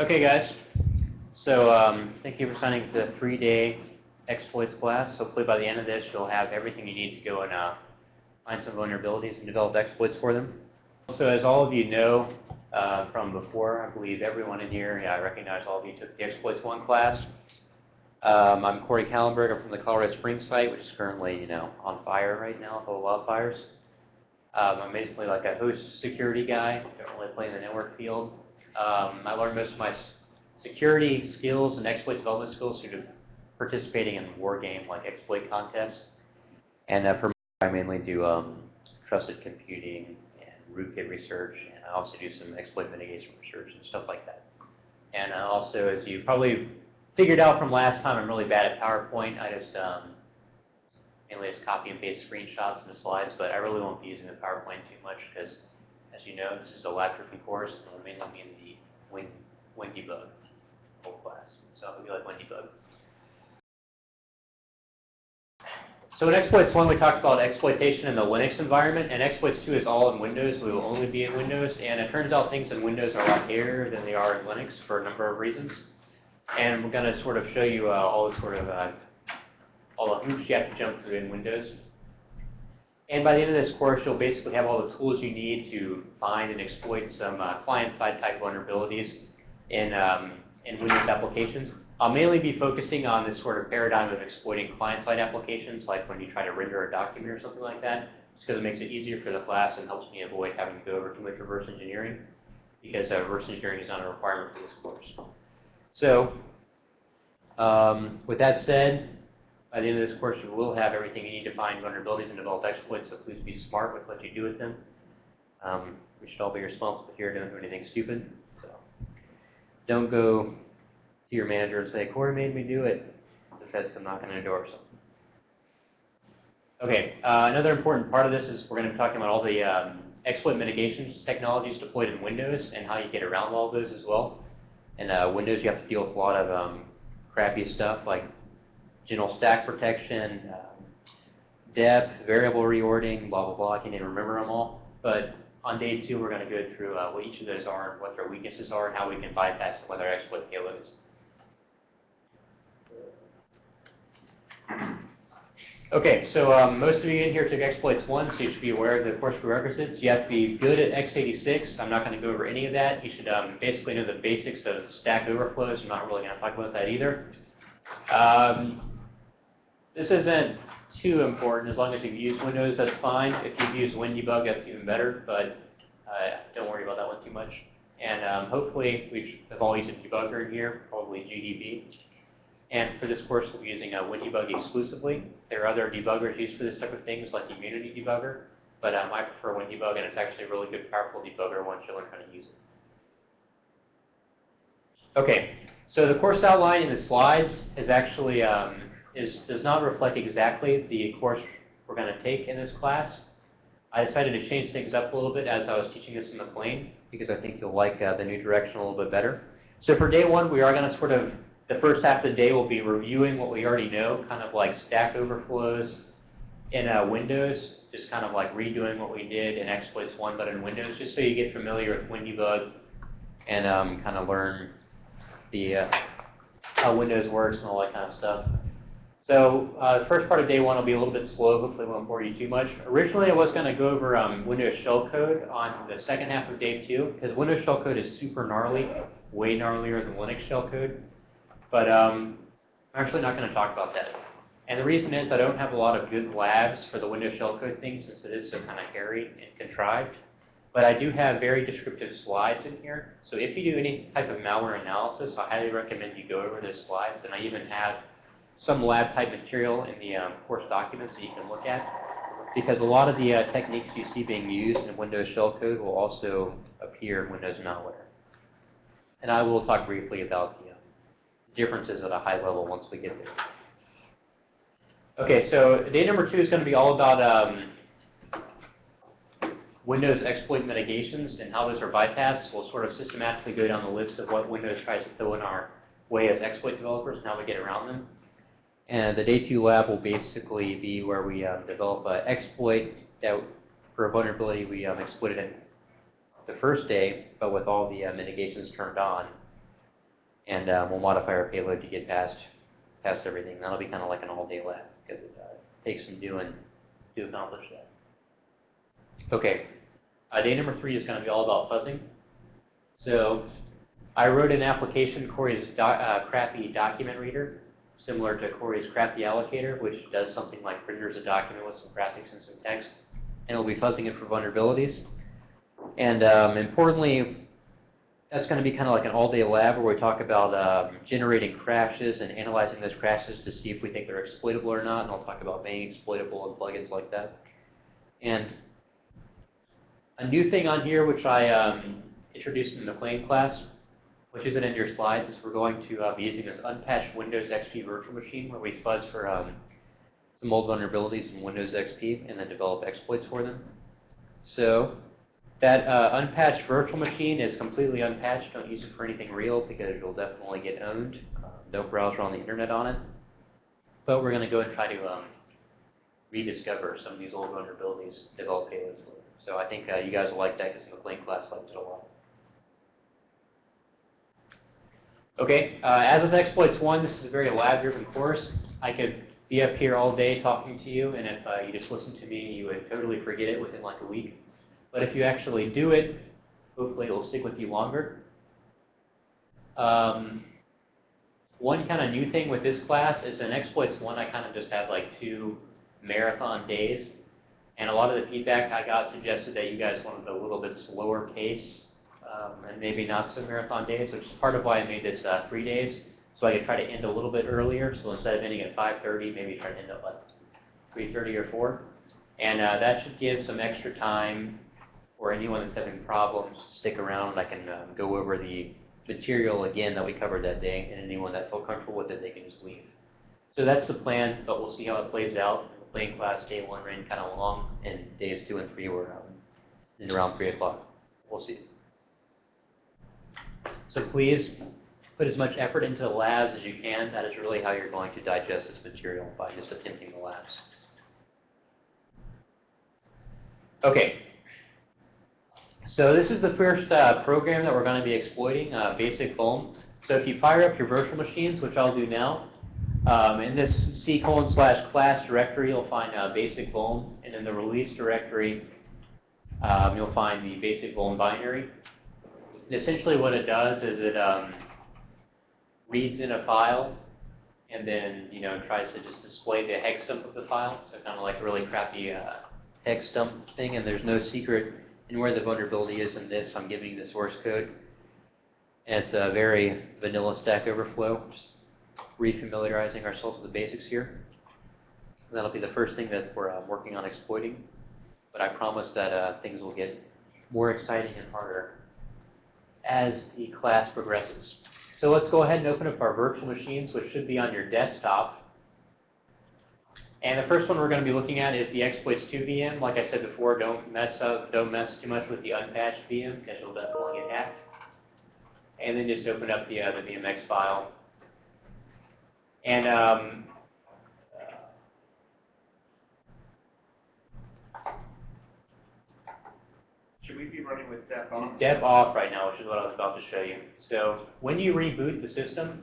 Okay, guys. So um, thank you for signing up for the three-day exploits class. Hopefully by the end of this, you'll have everything you need to go and uh, find some vulnerabilities and develop exploits for them. So as all of you know uh, from before, I believe everyone in here, yeah, I recognize all of you took the Exploits 1 class. Um, I'm Corey Kallenberg. I'm from the Colorado Springs site, which is currently, you know, on fire right now full of wildfires. Um, I'm basically like a host security guy. Don't really play in the network field. Um, I learned most of my security skills and exploit development skills through participating in war game like exploit contests. And uh, for I mainly do um, trusted computing and rootkit research, and I also do some exploit mitigation research and stuff like that. And also, as you probably figured out from last time, I'm really bad at PowerPoint. I just um, mainly just copy and paste screenshots and slides, but I really won't be using the PowerPoint too much because, as you know, this is a tripping course, and we'll mainly be in the Wing Debug whole class. So it'll be like Wing Debug. So in exploits 1, we talked about exploitation in the Linux environment, and exploits 2 is all in Windows. We will only be in Windows, and it turns out things in Windows are a lot hairier than they are in Linux for a number of reasons. And we're going to sort of show you uh, all the sort of uh, all the hoops you have to jump through in Windows. And by the end of this course, you'll basically have all the tools you need to find and exploit some uh, client-side type vulnerabilities in, um, in Windows applications. I'll mainly be focusing on this sort of paradigm of exploiting client-side applications, like when you try to render a document or something like that, just because it makes it easier for the class and helps me avoid having to go over too much reverse engineering, because uh, reverse engineering is not a requirement for this course. So, um, with that said, by the end of this course, you will have everything you need to find vulnerabilities and develop exploits, so please be smart with what you do with them. Um, we should all be responsible here, don't do anything stupid. So, don't go to your manager and say, Corey made me do it, because I'm not going to endorse. Okay, uh, another important part of this is we're going to be talking about all the um, exploit mitigation technologies deployed in Windows and how you get around all those as well. In uh, Windows, you have to deal with a lot of um, crappy stuff like general stack protection, um, depth, variable reordering, blah, blah, blah. I can't even remember them all. But on day two, we're going to go through uh, what each of those are, what their weaknesses are, and how we can bypass them with our exploit payloads. Okay, so um, most of you in here took exploits 1, so you should be aware of the course prerequisites. You have to be good at x86. I'm not going to go over any of that. You should um, basically know the basics of stack overflows. I'm not really going to talk about that either. Um, this isn't too important. As long as you've used Windows, that's fine. If you've used WinDebug, that's even better, but uh, don't worry about that one too much. And um, hopefully, we have all used a debugger here, probably GDB. And for this course, we'll be using a WinDebug exclusively. There are other debuggers used for this type of things, like Immunity Debugger, but um, I prefer WinDebug, and it's actually a really good, powerful debugger once you learn how to use it. Okay, so the course outline in the slides is actually um, is does not reflect exactly the course we're going to take in this class. I decided to change things up a little bit as I was teaching this in the plane because I think you'll like uh, the new direction a little bit better. So for day one, we are going to sort of the first half of the day we'll be reviewing what we already know, kind of like Stack Overflows in uh, Windows, just kind of like redoing what we did in Exploits 1 but in Windows, just so you get familiar with WinDebug and um, kind of learn the uh, how Windows works and all that kind of stuff. So uh, the first part of day one will be a little bit slow. Hopefully won't bore you too much. Originally, I was going to go over um, Windows shellcode on the second half of day two, because Windows shellcode is super gnarly, way gnarlier than Linux shellcode. But um, I'm actually not going to talk about that. And the reason is I don't have a lot of good labs for the Windows shellcode thing since it is so kind of hairy and contrived. But I do have very descriptive slides in here. So if you do any type of malware analysis, I highly recommend you go over those slides. And I even have some lab type material in the um, course documents that you can look at. Because a lot of the uh, techniques you see being used in Windows shellcode will also appear in Windows malware. And I will talk briefly about the differences at a high level once we get there. Okay, so day number two is going to be all about um, Windows exploit mitigations and how those are bypassed. We'll sort of systematically go down the list of what Windows tries to throw in our way as exploit developers and how we get around them. And the day two lab will basically be where we um, develop an exploit that for a vulnerability we um, exploited in the first day, but with all the uh, mitigations turned on And um, we'll modify our payload to get past past everything. That'll be kind of like an all-day lab because it uh, takes some doing to accomplish that. Okay, uh, day number three is going to be all about fuzzing. So I wrote an application, Corey's do, uh, crappy document reader, similar to Corey's crappy allocator, which does something like renders a document with some graphics and some text, and it'll be fuzzing it for vulnerabilities. And um, importantly, that's going to be kind of like an all-day lab where we talk about um, generating crashes and analyzing those crashes to see if we think they're exploitable or not, and I'll talk about being exploitable and plugins like that. And a new thing on here, which I um, introduced in the McLean class, which isn't in your slides, is we're going to uh, be using this unpatched Windows XP virtual machine where we fuzz for um, some old vulnerabilities in Windows XP and then develop exploits for them. So that uh, unpatched virtual machine is completely unpatched. Don't use it for anything real because it'll definitely get owned. Uh, no browser on the internet on it. But we're going to go and try to um, rediscover some of these old vulnerabilities, develop payloads. So I think uh, you guys will like that because McLean class liked it a lot. Okay, uh, as with Exploits 1, this is a very lab-driven course. I could be up here all day talking to you, and if uh, you just listen to me, you would totally forget it within like a week. But if you actually do it, hopefully it will stick with you longer. Um, one kind of new thing with this class is in Exploits 1, I kind of just had like two marathon days. And a lot of the feedback I got suggested that you guys wanted a little bit slower pace um, and maybe not so marathon days, which is part of why I made this uh, three days. So I could try to end a little bit earlier. So instead of ending at 5.30, maybe try to end at like 3.30 or 4. And uh, that should give some extra time or anyone that's having problems, stick around. I can um, go over the material again that we covered that day, and anyone that felt comfortable with it, they can just leave. So that's the plan, but we'll see how it plays out. The playing class day one ran kind of long, and days two and three were um, in around 3 o'clock. We'll see. So please put as much effort into the labs as you can. That is really how you're going to digest this material, by just attempting the labs. Okay, so this is the first uh, program that we're going to be exploiting, uh, Basic Vuln. So if you fire up your virtual machines, which I'll do now, um, in this C colon slash class directory, you'll find uh, Basic Vuln, and in the release directory, um, you'll find the Basic Vuln binary. Essentially what it does is it um, reads in a file and then you know tries to just display the hex dump of the file. So kind of like a really crappy uh, hex dump thing, and there's no secret and where the vulnerability is in this, I'm giving you the source code. And it's a very vanilla Stack Overflow, just refamiliarizing ourselves with the basics here. And that'll be the first thing that we're uh, working on exploiting. But I promise that uh, things will get more exciting and harder as the class progresses. So let's go ahead and open up our virtual machines, which should be on your desktop. And the first one we're going to be looking at is the exploits 2 VM. Like I said before, don't mess up, don't mess too much with the unpatched VM because you'll definitely get hacked. And then just open up the, uh, the VMX file. And um, Should we be running with on? Dep off right now, which is what I was about to show you. So when you reboot the system,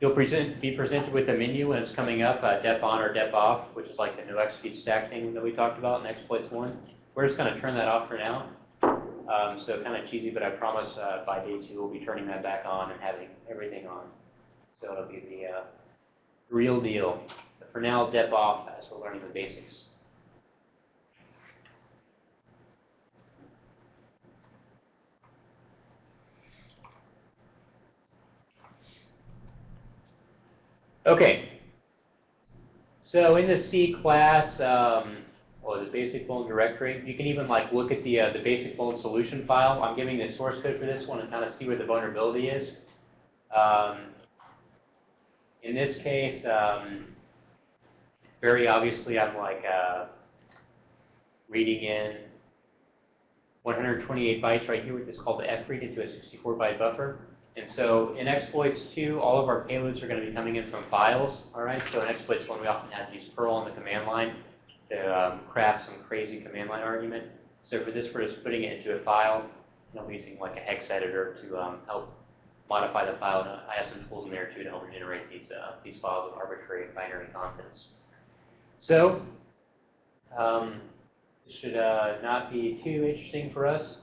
You'll present, be presented with a menu when it's coming up, uh, on or dep off, which is like the no execute stack thing that we talked about in exploits one. We're just going to turn that off for now. Um, so kind of cheesy, but I promise uh, by day two we'll be turning that back on and having everything on. So it'll be the uh, real deal. But for now, dep off as we're learning the basics. Okay. So in the C class, um, the basic Vuln directory, you can even like look at the uh, the basic Vuln solution file. I'm giving the source code for this one and kind of see where the vulnerability is. Um, in this case, um, very obviously, I'm like uh, reading in 128 bytes right here which is called the fread into a 64 byte buffer. And so in exploits 2, all of our payloads are going to be coming in from files. All right. So in exploits 1, we often have to use Perl on the command line to um, craft some crazy command line argument. So for this, we're just putting it into a file I'm using like a hex editor to um, help modify the file. And I have some tools in there too to help generate these uh, these files with arbitrary binary contents. So um, this should uh, not be too interesting for us.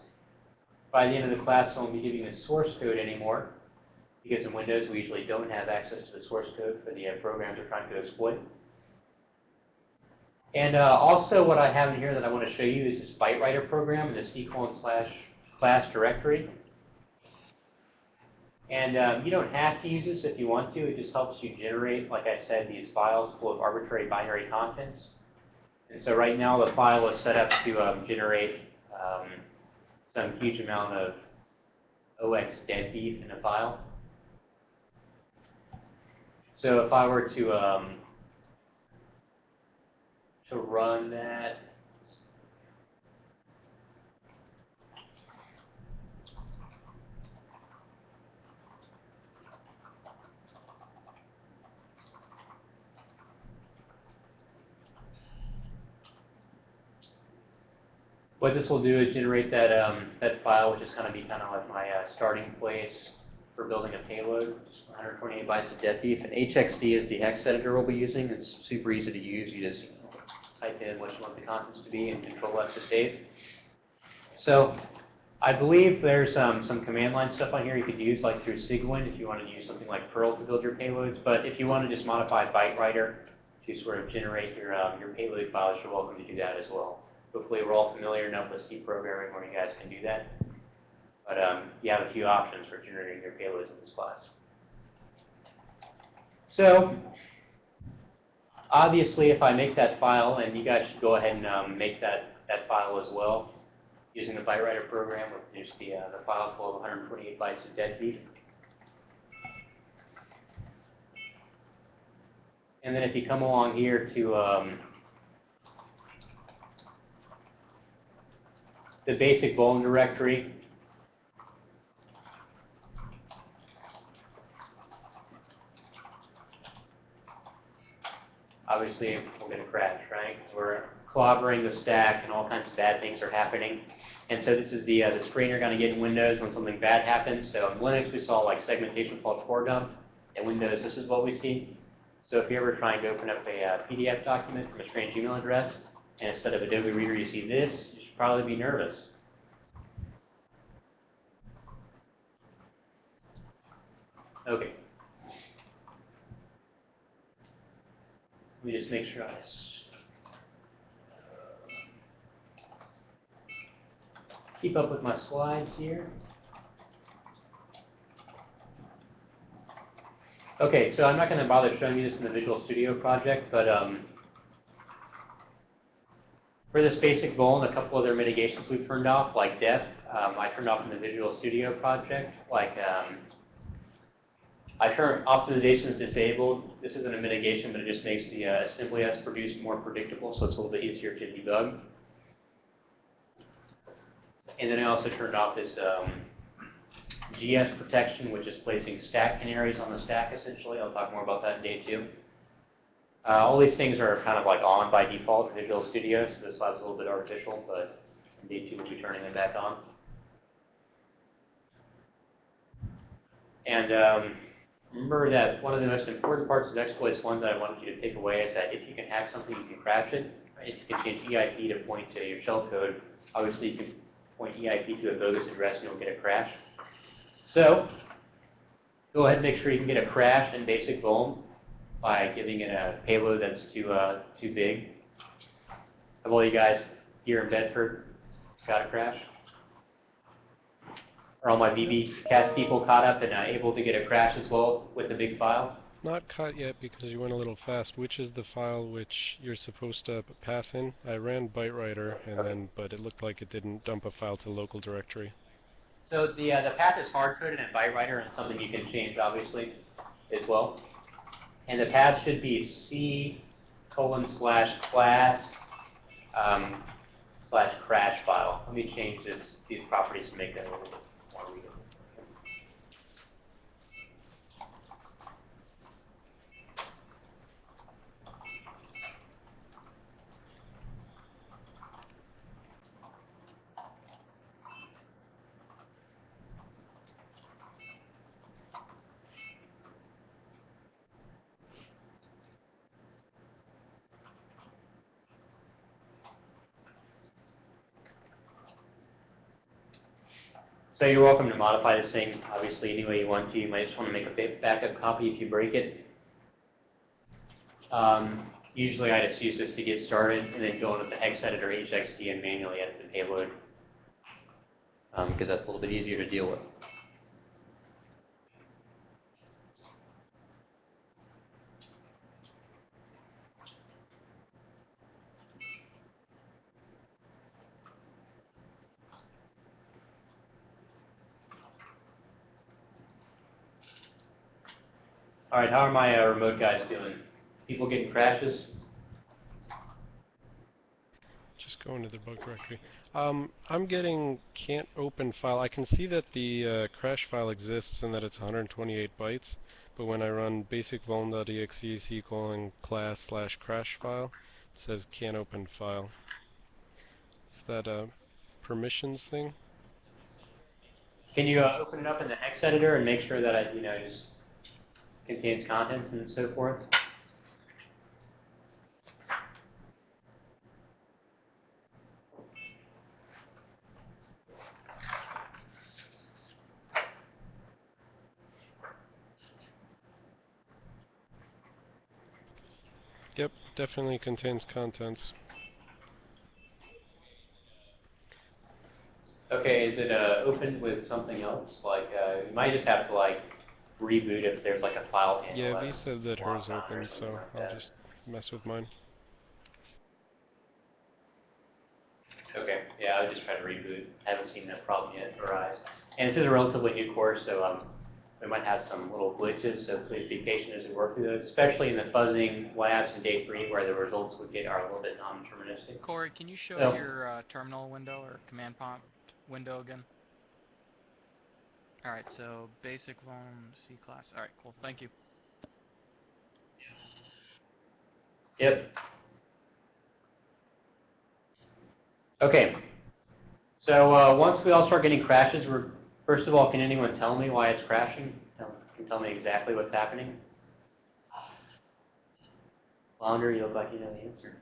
By the end of the class, I won't be giving the source code anymore because in Windows we usually don't have access to the source code for the uh, programs we're trying to exploit. And uh, also what I have in here that I want to show you is this ByteWriter program in the C colon slash class directory. And um, you don't have to use this if you want to. It just helps you generate, like I said, these files full of arbitrary binary contents. And so right now the file is set up to um, generate um, some huge amount of OX dead beef in a file. So if I were to um, to run that. What this will do is generate that um, that file, which is going to be kind of like my uh, starting place for building a payload. 128 bytes of deadbeef, and HXD is the hex editor we'll be using. It's super easy to use. You just type in what you want the contents to be and control F to save. So I believe there's um, some command line stuff on here you could use like through Sigwin if you want to use something like Perl to build your payloads. But if you want to just modify ByteWriter to sort of generate your, um, your payload files, you're welcome to do that as well. Hopefully we're all familiar enough with C programming where you guys can do that. But um, you have a few options for generating your payloads in this class. So obviously, if I make that file, and you guys should go ahead and um, make that, that file as well, using the ByteWriter program, we'll produce the, uh, the file full of 128 bytes of dead. And then if you come along here to um, the basic Vuln directory, obviously we're going to crash, right? We're clobbering the stack and all kinds of bad things are happening. And so this is the, uh, the screen you're going to get in Windows when something bad happens. So in Linux, we saw like segmentation called core dump. In Windows, this is what we see. So if you're ever trying to open up a uh, PDF document from a strange email address, and instead of Adobe Reader you see this, should probably be nervous. Okay. Let me just make sure I keep up with my slides here. Okay, so I'm not going to bother showing you this in the Visual Studio project, but um, for this basic Vuln, a couple other mitigations we've turned off, like def, um, I turned off in the Visual Studio project, like um, I turn optimizations disabled. This isn't a mitigation, but it just makes the uh, assembly that's produced more predictable, so it's a little bit easier to debug. And then I also turned off this um, GS protection, which is placing stack canaries on the stack, essentially. I'll talk more about that in day two. Uh, all these things are kind of like on by default in Visual Studio, so this slide's a little bit artificial, but in day two we'll be turning them back on. And um, remember that one of the most important parts of exploits one that I wanted you to take away is that if you can hack something, you can crash it. If you can change EIP to point to your shellcode, obviously you can point EIP to a bogus address and you'll get a crash. So go ahead and make sure you can get a crash in basic Vuln by giving it a payload that's too uh, too big. Have all you guys here in Bedford got a crash? Are all my VB cast people caught up and uh, able to get a crash as well with the big file? Not caught yet because you went a little fast. Which is the file which you're supposed to pass in? I ran ByteWriter, and Okay. then, but it looked like it didn't dump a file to the local directory. So the uh, the path is hard coded in ByteWriter and something you can change obviously as well. And the path should be C colon slash class um, slash crash file. Let me change this these properties to make that a little bit more readable. So you're welcome to modify this thing, obviously, any way you want to. You might just want to make a backup copy if you break it. Um, usually I just use this to get started and then go into the hex editor HXD and manually edit the payload um, because that's a little bit easier to deal with. All right, how are my uh, remote guys doing? People getting crashes? Just go into the bug directory. Um, I'm getting can't open file. I can see that the uh, crash file exists and that it's 128 bytes, but when I run basic vuln.exe colon class slash crash file, it says can't open file. Is that a permissions thing? Can you uh, open it up in the hex editor and make sure that I, you know, just contains contents and so forth? Yep, definitely contains contents. Okay, is it uh, opened with something else? Like, uh, you might just have to like reboot if there's like a file handle. Yeah, V that's said that locked hers on open, so like I'll just mess with mine. Okay, yeah, I would just try to reboot. I haven't seen that problem yet arise. And this is a relatively new course, so um, we might have some little glitches, so please be patient as we work through those, especially in the fuzzing labs in day three where the results we get are a little bit non-deterministic. Corey, can you show Oh. your uh, terminal window or command prompt window again? Alright, so basic vuln C class. Alright, cool. Thank you. Yep. Okay. So uh, once we all start getting crashes, we're first of all, can anyone tell me why it's crashing? Tell- Can tell me exactly what's happening? Flounder, you look like you know the answer.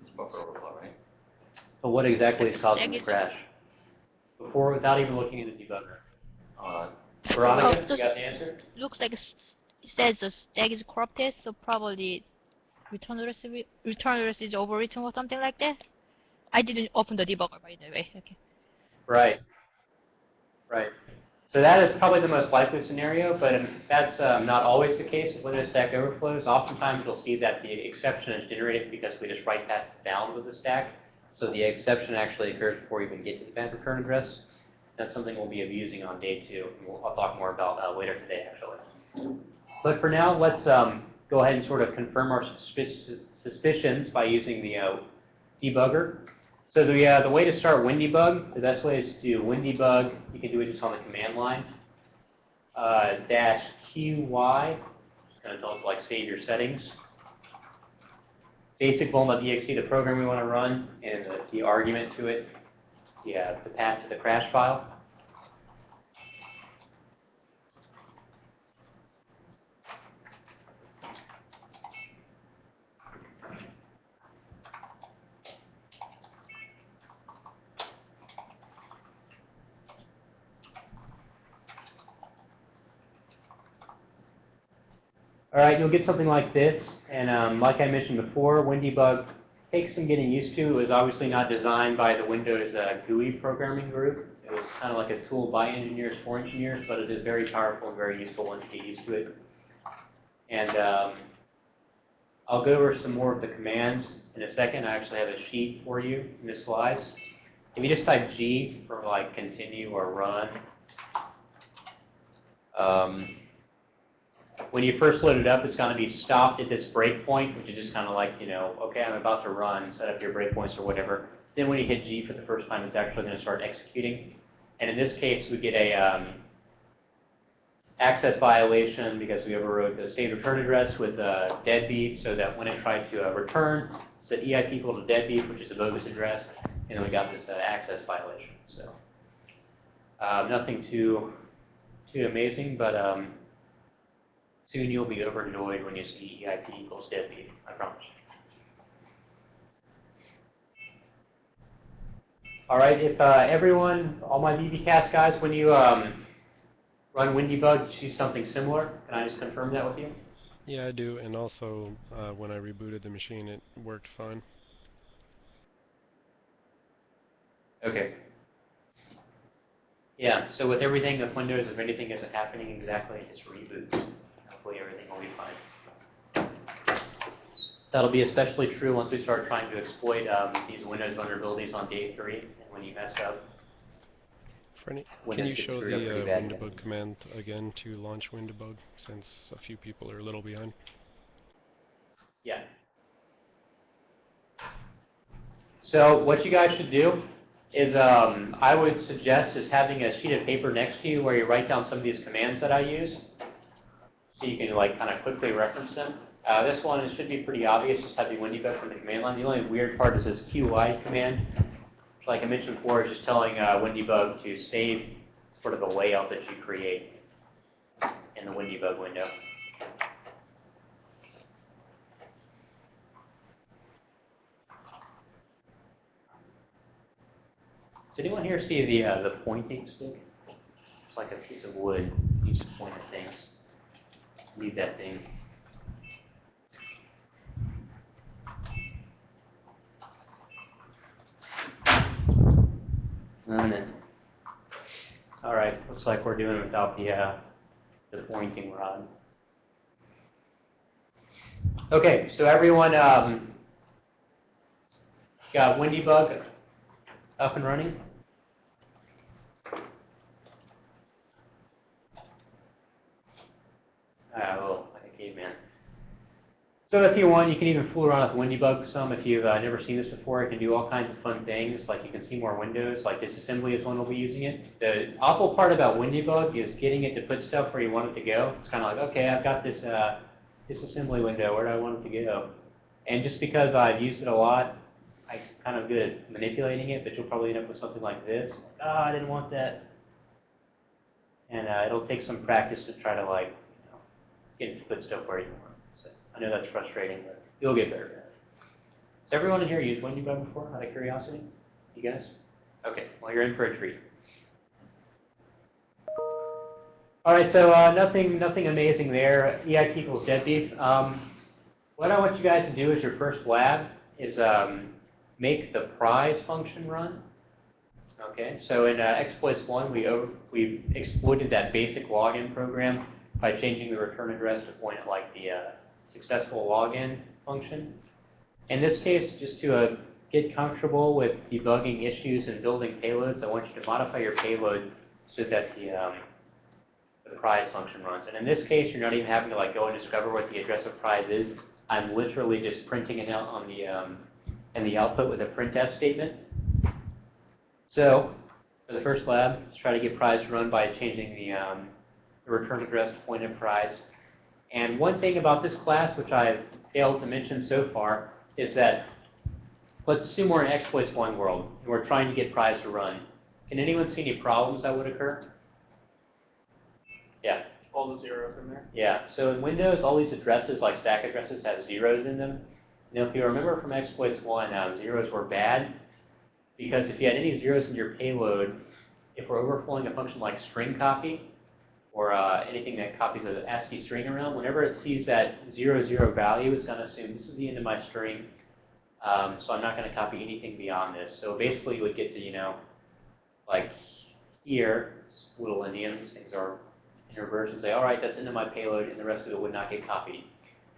It's buffer But what exactly is causing the crash? Before, without even looking at the debugger. Uh, Veronica, Oh, you got the answer? Looks like it says the stack is corrupted, so probably return address re- return address is overwritten or something like that. I didn't open the debugger by the way. Okay. Right. Right. So that is probably the most likely scenario, but that's um, not always the case when Windows Stack Overflows. Oftentimes you'll see that the exception is generated because we just write past the bounds of the stack. So the exception actually occurs before you even get to the bad return address. That's something we'll be abusing on day two. and we'll, I'll talk more about uh, later today, actually. But for now, let's um, go ahead and sort of confirm our suspicions by using the uh, debugger. So the, uh, the way to start WinDebug, the best way is to do WinDebug. You can do it just on the command line. Uh, dash QY, just going to tell it like save your settings. Basic vuln.exe, the program we want to run, and the, the argument to it, the, uh, the path to the crash file. All right, you'll get something like this, and um, like I mentioned before, WinDebug takes some getting used to. It was obviously not designed by the Windows uh, GUI programming group. It was kind of like a tool by engineers for engineers, but it is very powerful and very useful once you get used to it. And um, I'll go over some more of the commands in a second. I actually have a sheet for you in the slides. If you just type G for like continue or run, um, when you first load it up, it's going to be stopped at this breakpoint, which is just kind of like, you know, okay, I'm about to run, set up your breakpoints or whatever. Then when you hit G for the first time, it's actually going to start executing. And in this case, we get a um, access violation because we overrode the state return address with uh, deadbeat, so that when it tried to uh, return, said EIP equal to deadbeat, which is a bogus address, and then we got this uh, access violation. So uh, nothing too too amazing, but um, Soon you'll be overjoyed when you see EIP equals deadbeat, I promise. All right, if uh, everyone, all my BBcast guys, when you um, run WinDbug, you see something similar? Can I just confirm that with you? Yeah, I do, and also uh, when I rebooted the machine, it worked fine. Okay. Yeah, so with everything with Windows, if anything isn't happening exactly, just reboot. Hopefully everything will be fine. That'll be especially true once we start trying to exploit um, these Windows vulnerabilities on day three, and when you mess up. For any, can you show the uh. Command again to launch WinDbug, since a few people are a little behind? Yeah. So what you guys should do is um, I would suggest is having a sheet of paper next to you where you write down some of these commands that I use so you can like kind of quickly reference them. Uh, this one it should be pretty obvious, just have the WinDbug from the command line. The only weird part is this QI command. Like I mentioned before, just telling uh, WinDbug to save sort of the layout that you create in the WinDbug window. Does anyone here see the uh, the pointing stick? It's like a piece of wood used to point at things. Leave that thing. On it. All right, looks like we're doing it without the uh, the pointing rod. Okay, so everyone um, got WinDbug up and running? Ah, well, like a caveman. So if you want, you can even fool around with WinDbug some. If you've uh, never seen this before, it can do all kinds of fun things. Like you can see more windows, like disassembly is one we'll be using it. The awful part about WinDbug is getting it to put stuff where you want it to go. It's kind of like, okay, I've got this uh, disassembly window. Where do I want it to go? And just because I've used it a lot, I'm kind of good at manipulating it, but you'll probably end up with something like this. Ah, I didn't want that. And uh, it'll take some practice to try to like, you know, get it to put stuff where you want. I know that's frustrating, but you'll get better it. Has everyone in here used WinDbug before, out of curiosity? You guys? Okay, well you're in for a treat. All right, so uh, nothing, nothing amazing there. EIP equals deadbeef. Um, what I want you guys to do as your first lab is um, make the prize function run. Okay, so in uh, exploits one, we over, we exploited that basic login program by changing the return address to point at like the uh, successful login function. In this case, just to uh, get comfortable with debugging issues and building payloads, I want you to modify your payload so that the um, the prize function runs. And in this case, you're not even having to like go and discover what the address of prize is. I'm literally just printing it out on the um, in the output with a printf statement. So for the first lab, let's try to get prize run by changing the, um, the return address point at prize. And one thing about this class, which I've failed to mention so far, is that let's assume we're in exploits one world and we're trying to get prize to run. Can anyone see any problems that would occur? Yeah. All the zeros in there. Yeah, so in Windows, all these addresses, like stack addresses, have zeros in them. Now, if you remember from exploits 1, um, zeros were bad because if you had any zeros in your payload, if we're overflowing a function like string copy or uh, anything that copies an ASCII string around, whenever it sees that 00 value, it's going to assume this is the end of my string, um, so I'm not going to copy anything beyond this. So basically, you would get to, you know, like here, little these things are in and say, all right, that's into my payload, and the rest of it would not get copied.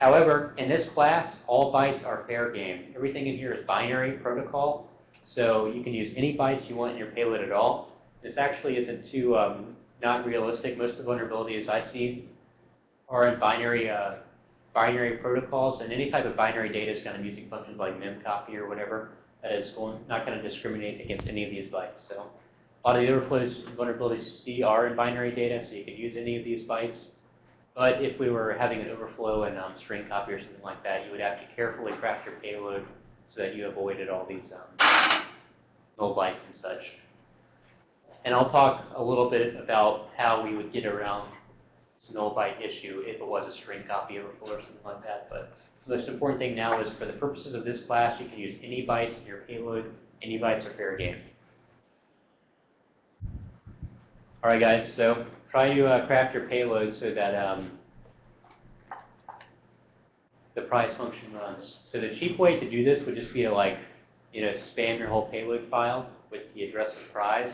However, in this class, all bytes are fair game. Everything in here is binary protocol, so you can use any bytes you want in your payload at all. This actually isn't too um, not realistic. Most of the vulnerabilities I see are in binary uh, binary protocols, and any type of binary data is going to be using functions like memcopy or whatever that is going, not going to discriminate against any of these bytes. So a lot of the overflows vulnerabilities you see are in binary data, so you could use any of these bytes. But if we were having an overflow in um, string copy or something like that, you would have to carefully craft your payload so that you avoided all these um, null bytes and such. And I'll talk a little bit about how we would get around null byte issue if it was a string copy overflow or something like that. But the most important thing now is for the purposes of this class, you can use any bytes in your payload. Any bytes are fair game. All right, guys. So try to uh, craft your payload so that um, the price function runs. So the cheap way to do this would just be to like, you know, spam your whole payload file with the address of prize.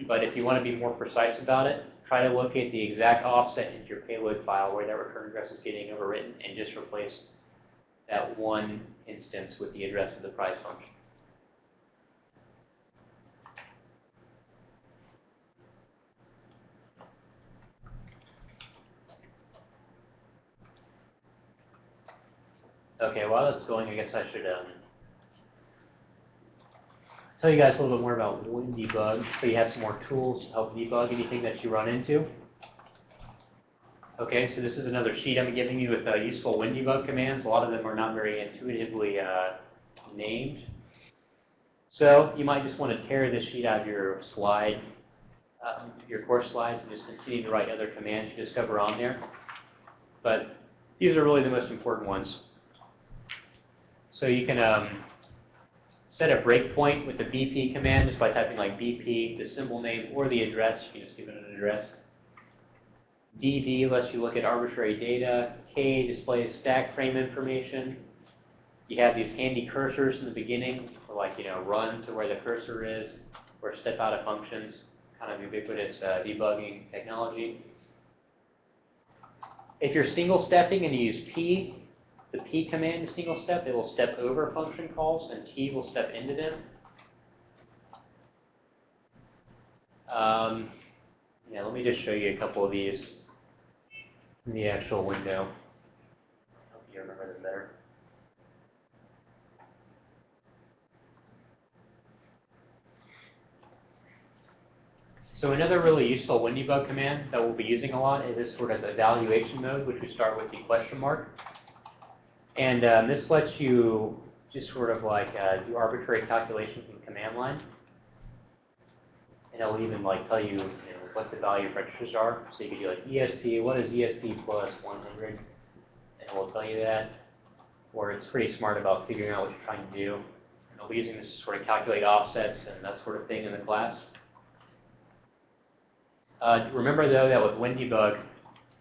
But if you want to be more precise about it, try to locate the exact offset into your payload file where that return address is getting overwritten and just replace that one instance with the address of the price function. Okay, while that's going, I guess I should um, tell you guys a little bit more about WinDebug, so you have some more tools to help debug anything that you run into. Okay, so this is another sheet I'm giving you with uh, useful WinDebug commands. A lot of them are not very intuitively uh, named. So you might just want to tear this sheet out of your slide, um, your course slides, and just continue to write other commands you discover on there. But these are really the most important ones. So you can um, set a breakpoint with the BP command just by typing like BP, the symbol name, or the address. You can just give it an address. DD lets you look at arbitrary data. K displays stack frame information. You have these handy cursors in the beginning for like, you know, run to where the cursor is, or step out of functions, kind of ubiquitous uh, debugging technology. If you're single stepping and you use P, the P command is single step, it will step over function calls, and T will step into them. Um, yeah, let me just show you a couple of these in the actual window. Help you remember them better. So another really useful WinDebug command that we'll be using a lot is this sort of evaluation mode, which we start with the question mark. And um, this lets you just sort of like uh, do arbitrary calculations in command line. And it'll even like tell you, you know, what the value of registers are. So you can do like ESP, what is ESP plus 100? And it will tell you that. Or it's pretty smart about figuring out what you're trying to do. And I'll be using this to sort of calculate offsets and that sort of thing in the class. Uh, remember though that with WinDebug,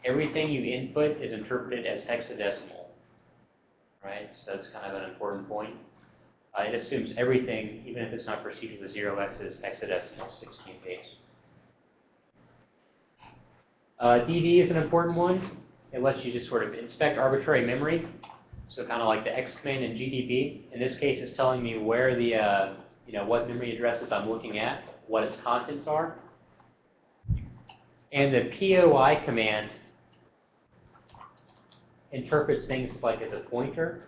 everything you input is interpreted as hexadecimal right? So that's kind of an important point. Uh, it assumes everything, even if it's not preceded with 0x, is hexadecimal 16 base. Uh, DD is an important one. It lets you just sort of inspect arbitrary memory. So kind of like the X command in GDB. In this case, it's telling me where the, uh, you know, what memory addresses I'm looking at, what its contents are. And the POI command interprets things like as a pointer.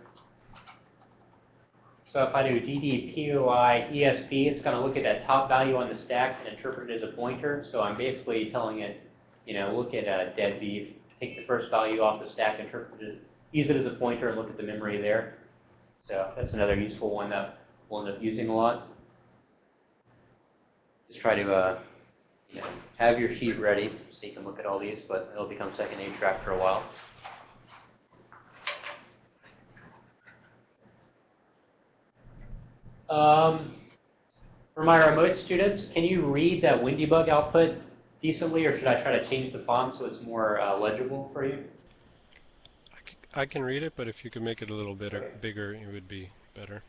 So if I do dd poi esp, it's going to look at that top value on the stack and interpret it as a pointer. So I'm basically telling it, you know, look at a dead beef, take the first value off the stack, interpret it, use it as a pointer, and look at the memory there. So that's another useful one that we'll end up using a lot. Just try to, uh, you know, have your sheet ready so you can look at all these, but it'll become second nature after a while. Um, for my remote students, can you read that WinDebug output decently, or should I try to change the font so it's more uh, legible for you? I can read it, but if you could make it a little bit bigger, it would be better.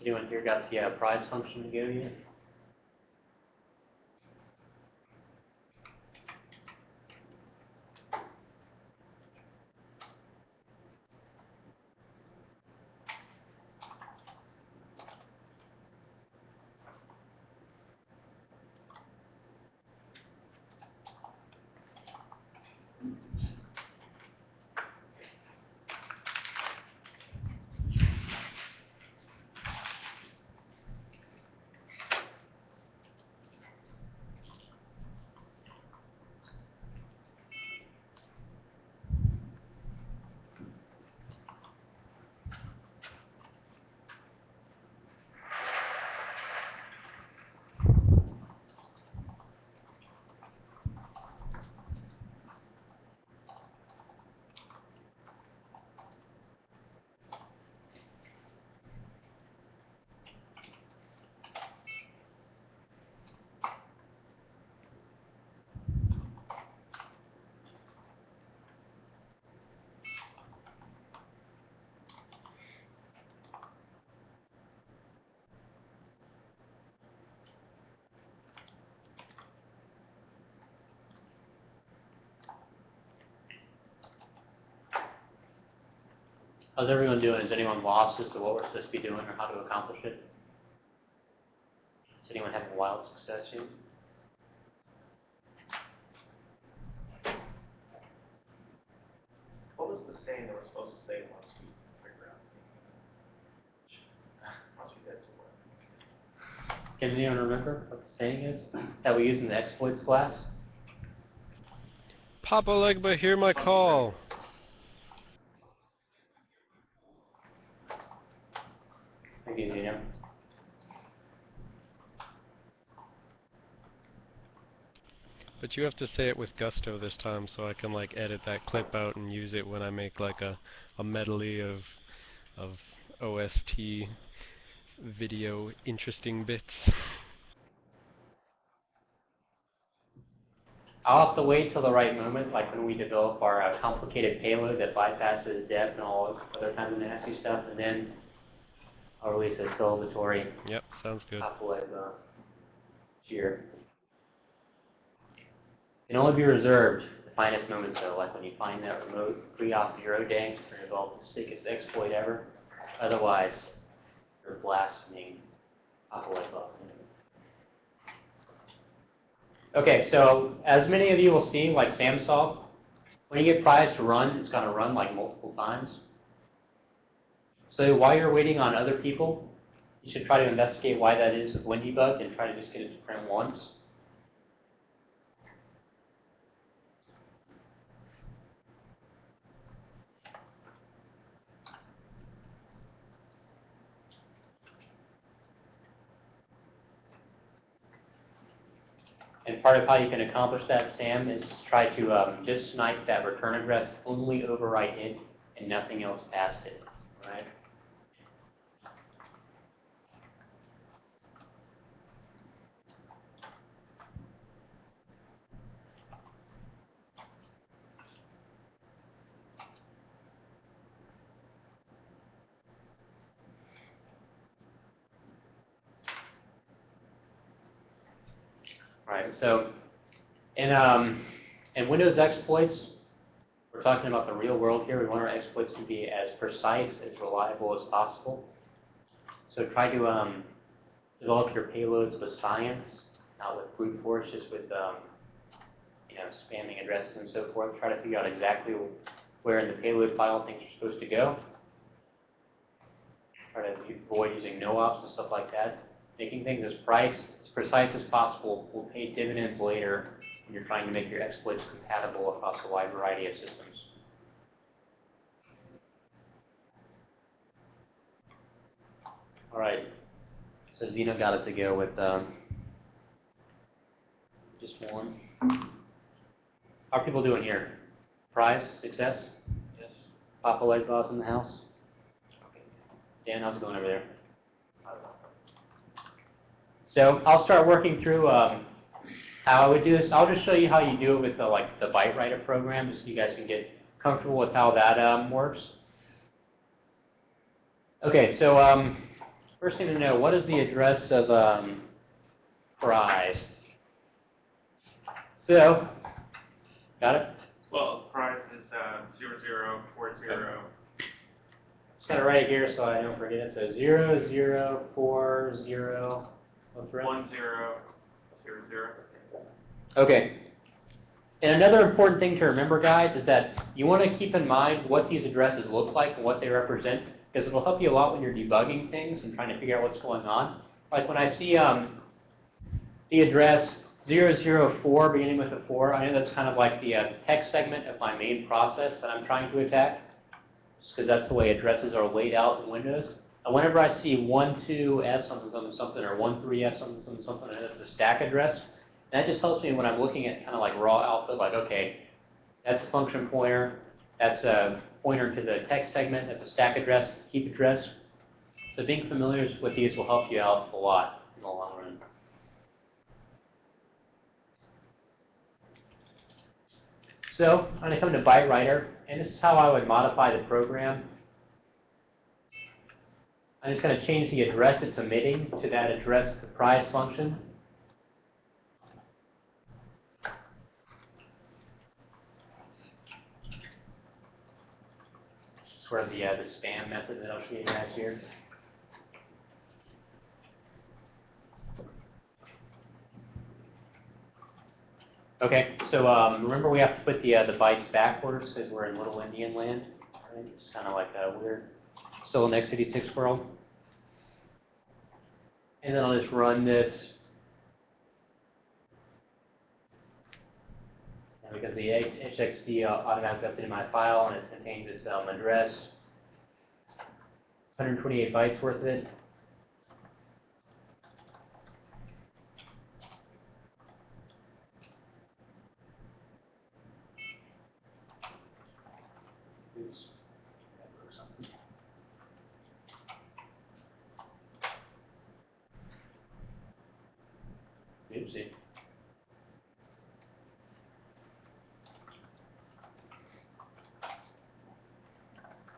Yeah. Here got the uh, prize function to go yet? How's everyone doing? Is anyone lost as to what we're supposed to be doing or how to accomplish it? Is anyone having wild success yet? What was the saying that we're supposed to say once we figure out? Once we get to work. Can anyone remember what the saying is that we use in the exploits class? Papa Legba, hear my call. Maybe you know. But you have to say it with gusto this time so I can like edit that clip out and use it when I make like a, a medley of of OST video interesting bits. I'll have to wait till the right moment, like when we develop our uh, complicated payload that bypasses depth and all other kinds of nasty stuff, and then I'll release a celebratory Yep, sounds good. of uh, cheer. Can only be reserved the finest moments though, like when you find that remote pre-op zero day or develop the sickest exploit ever. Otherwise, you're blaspheming Apocalypse. Okay, so as many of you will see, like Sam saw, when you get prize to run, it's going to run like multiple times. So while you're waiting on other people, you should try to investigate why that is with WinDebug and try to just get it to print once. And part of how you can accomplish that, Sam, is try to um, just snipe that return address, only overwrite it, and nothing else past it, right? Right, so in, um, in Windows exploits, we're talking about the real world here. We want our exploits to be as precise, as reliable as possible. So try to um, develop your payloads with science, not with brute force, just with um, you know spamming addresses and so forth. Try to figure out exactly where in the payload file things are supposed to go. Try to avoid using no-ops and stuff like that. Making things as price, as precise as possible will pay dividends later when you're trying to make your exploits compatible across a wide variety of systems. All right, so Zeno got it to go with um, just one. How are people doing here? Prize, success? Yes. Papa Leg Boss in the house? Okay. Dan, how's it going over there? So I'll start working through um, how I would do this. I'll just show you how you do it with the like the byte writer program, just so you guys can get comfortable with how that um, works. Okay, so um, first thing to know, what is the address of um, prize? So, got it? Well, price is uh, zero zero four zero. Just gotta write it here so I don't forget it. So zero zero four zero. What's the? One zero zero zero. Okay. And another important thing to remember, guys, is that you want to keep in mind what these addresses look like and what they represent, because it'll help you a lot when you're debugging things and trying to figure out what's going on. Like when I see um, the address 004 beginning with a 4, I know that's kind of like the uh, text segment of my main process that I'm trying to attack, just because that's the way addresses are laid out in Windows. And whenever I see 12F something something something or 13F something something something, and it's a stack address, that just helps me when I'm looking at kind of like raw output, like, okay, that's a function pointer, that's a pointer to the text segment, that's a stack address, that's a keep address. So being familiar with these will help you out a lot in the long run. So I'm going to come to byte writer, and this is how I would modify the program. I'm just going to change the address it's emitting to that address the price function. sort of the, uh, the spam method that I'll show you guys here. Okay, so um, remember we have to put the, uh, the bytes backwards because we're in Little Indian land. Right? It's kind of like a weird, still in x86 world. And then I'll just run this. And because the HXD automatically updated my file and it's contained this um, address, 128 bytes worth of it. Oops. That broke something. Oopsie.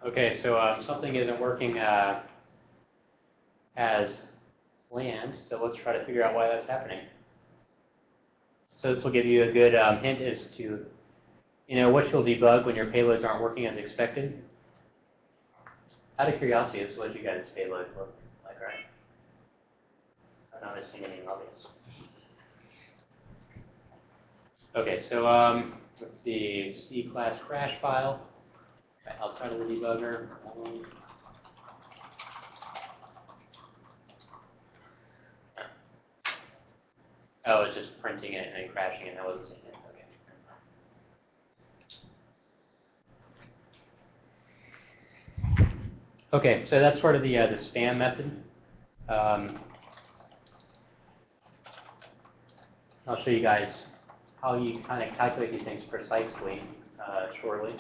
Okay, so um, something isn't working uh, as planned, so let's try to figure out why that's happening. So this will give you a good um, hint as to, you know, what you'll debug when your payloads aren't working as expected. Out of curiosity, this is what you guys' payload look like, right? I'm not missing anything obvious. Okay, so um, let's see, C-class crash file outside of the debugger. Um, Oh, it's just printing it and then crashing it. I wasn't seeing it. Okay. Okay, so that's sort of the uh, the spam method. Um, I'll show you guys how you kind of calculate these things precisely uh, shortly.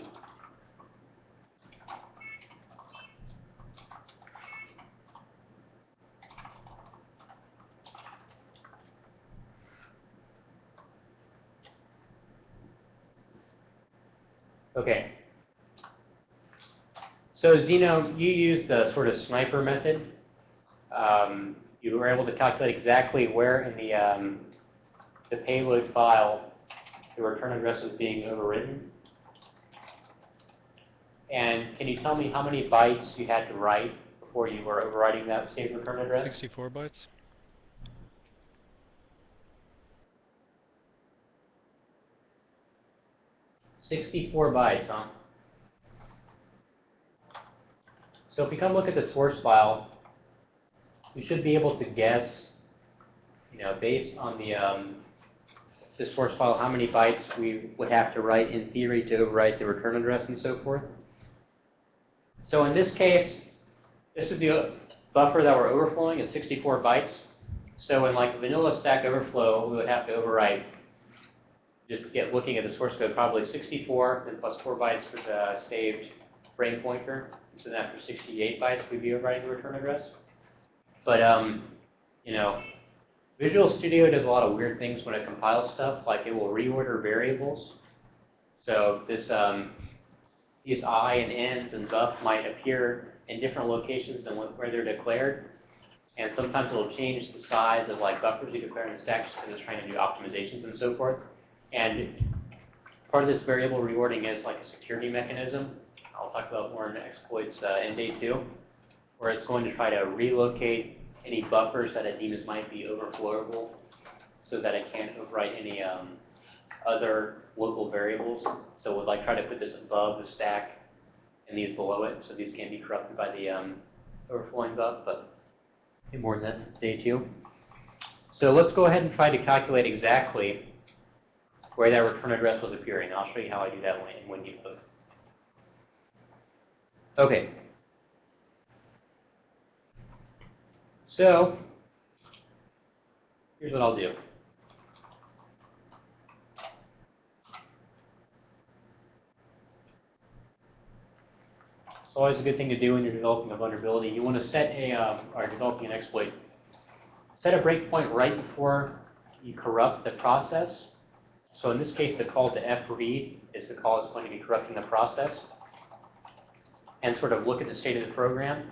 Okay. So Zeno, you used the sort of sniper method. Um, you were able to calculate exactly where in the, um, the payload file the return address was being overwritten. And can you tell me how many bytes you had to write before you were overwriting that saved return address? 64 bytes? Sixty-four bytes, huh? So if we come look at the source file, we should be able to guess, you know, based on the um, the source file, how many bytes we would have to write in theory to overwrite the return address and so forth. So in this case, this is the buffer that we're overflowing at 64 bytes. So in like vanilla Stack Overflow, we would have to overwrite, just get looking at the source code, probably 64, then plus 4 bytes for the saved frame pointer. So then after 68 bytes, we'd be overwriting the return address. But, um, you know, Visual Studio does a lot of weird things when it compiles stuff, like it will reorder variables. So this, um, these i and n's and buff might appear in different locations than where they're declared. And sometimes it'll change the size of like buffers you declare in the stack because it's trying to do optimizations and so forth. And part of this variable reordering is like a security mechanism. I'll talk about more in exploits uh, in day two, where it's going to try to relocate any buffers that it deems might be overflowable so that it can't overwrite any um, other local variables. So we'll like try to put this above the stack and these below it, so these can't be corrupted by the um, overflowing buff, but more than that day two. So let's go ahead and try to calculate exactly where that return address was appearing. I'll show you how I do that in WinDebug. Okay. So, here's what I'll do. It's always a good thing to do when you're developing a vulnerability. You want to set a, um, or developing an exploit, set a breakpoint right before you corrupt the process. So in this case, the call to f read is the call that's going to be corrupting the process and sort of look at the state of the program.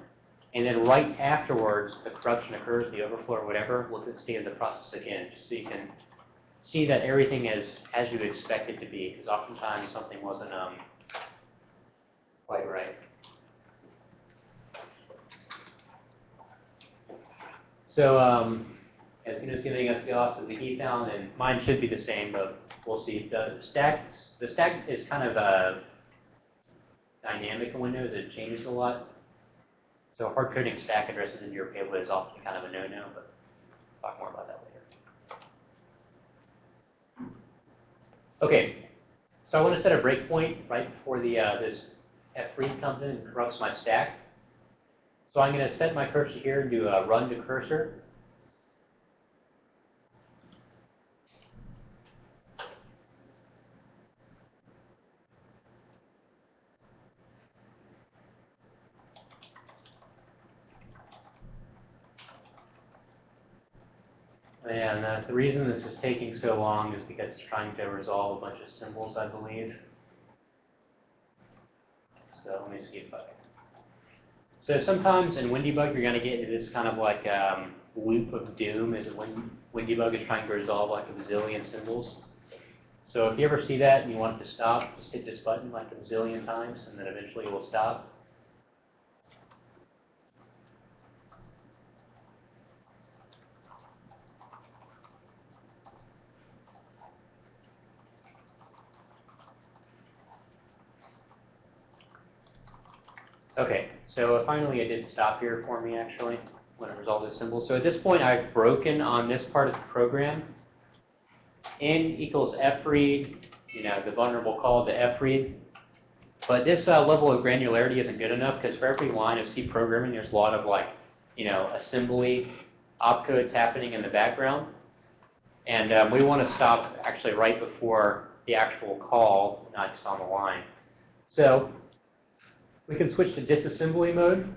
And then right afterwards, the corruption occurs, the overflow or whatever, look at the state of the process again, just so you can see that everything is as you expect it to be, because oftentimes something wasn't um, quite right. So um, as soon as giving us the offset of the ethown, and mine should be the same, but we'll see. The stack, the stack is kind of a dynamic window. It changes a lot. So hard coding stack addresses into your payload is often kind of a no-no, but I'll talk more about that later. Okay, so I want to set a breakpoint right before the uh, this f3 comes in and corrupts my stack. So I'm going to set my cursor here and do a run to cursor. And uh, the reason this is taking so long is because it's trying to resolve a bunch of symbols, I believe. So let me see if I. So sometimes in WinDbug, you're going to get into this kind of like um, loop of doom as when WinDbug is trying to resolve like a bazillion symbols. So if you ever see that and you want it to stop, just hit this button like a bazillion times, and then eventually it will stop. Okay, so finally it did stop here for me actually when it resolved the symbol. So at this point I've broken on this part of the program. N equals fread, you know, the vulnerable call to fread. But this uh, level of granularity isn't good enough because for every line of C programming there's a lot of like, you know, assembly opcodes happening in the background. And um, we want to stop actually right before the actual call, not just on the line. So we can switch to disassembly mode.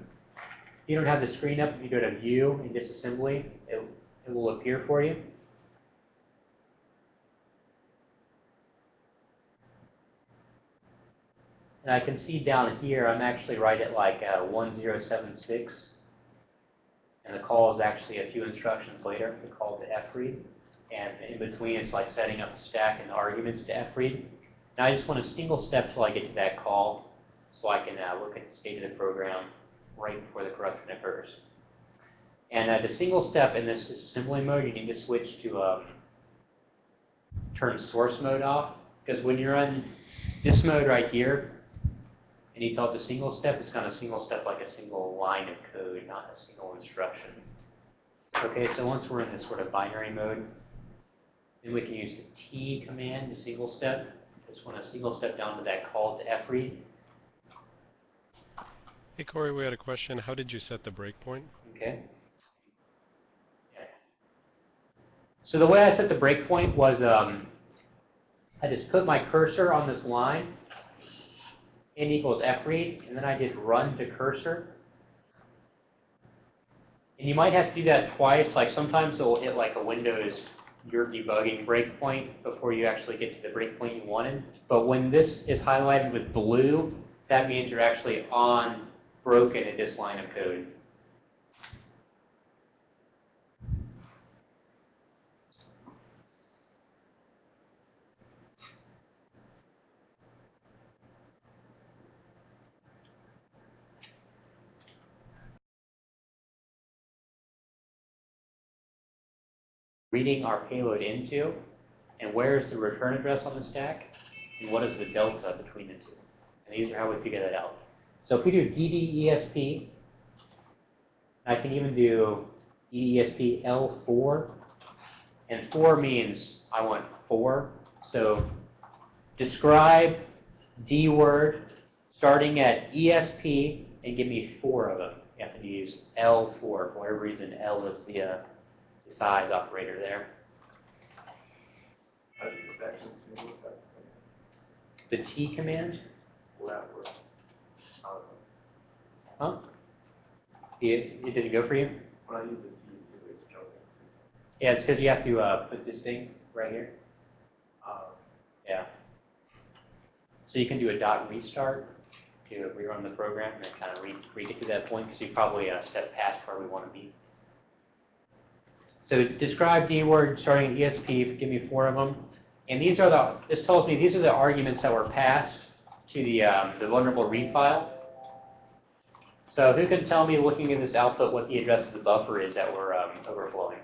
You don't have the screen up. If you go to View in disassembly, it, it will appear for you. And I can see down here, I'm actually right at like uh, 1076. And the call is actually a few instructions later, the call to fread. And in between, it's like setting up the stack and the arguments to fread. Now I just want a single step till I get to that call so I can uh, look at the state of the program right before the corruption occurs. And uh, the single step in this disassembly mode, you need to switch to um, turn source mode off. Because when you're on this mode right here, and you tell it the single step, it's kind of single step like a single line of code, not a single instruction. Okay, so once we're in this sort of binary mode, then we can use the T command, the single step. Just want to single step down to that call to fread. Hey Corey, we had a question. How did you set the breakpoint? Okay. So the way I set the breakpoint was um, I just put my cursor on this line, n equals fread, and then I did run to cursor. And you might have to do that twice. Like sometimes it will hit like a Windows your debugging breakpoint before you actually get to the breakpoint you wanted. But when this is highlighted with blue, that means you're actually on broken in this line of code. reading our payload into, and where is the return address on the stack, and what is the delta between the two. And these are how we figure that out. So if we do DDESP, I can even do DESP L4, and 4 means I want 4. So describe D word starting at ESP and give me four of them. You have to use L4 for whatever reason. L is the uh, the size operator there. How do you actually single step? The T command, Will that work? Huh? It, it didn't go for you? When I use the T, it's usually joking. Yeah, it's because you have to uh, put this thing right here. Um, Yeah. So you can do a dot restart to rerun the program and then kind of re, re get to that point because you probably uh, stepped past where we want to be. So describe D word starting at ESP, give me four of them. And these are the, this tells me these are the arguments that were passed to the, um, the vulnerable read file. So who can tell me, looking at this output, what the address of the buffer is that we're um, overflowing?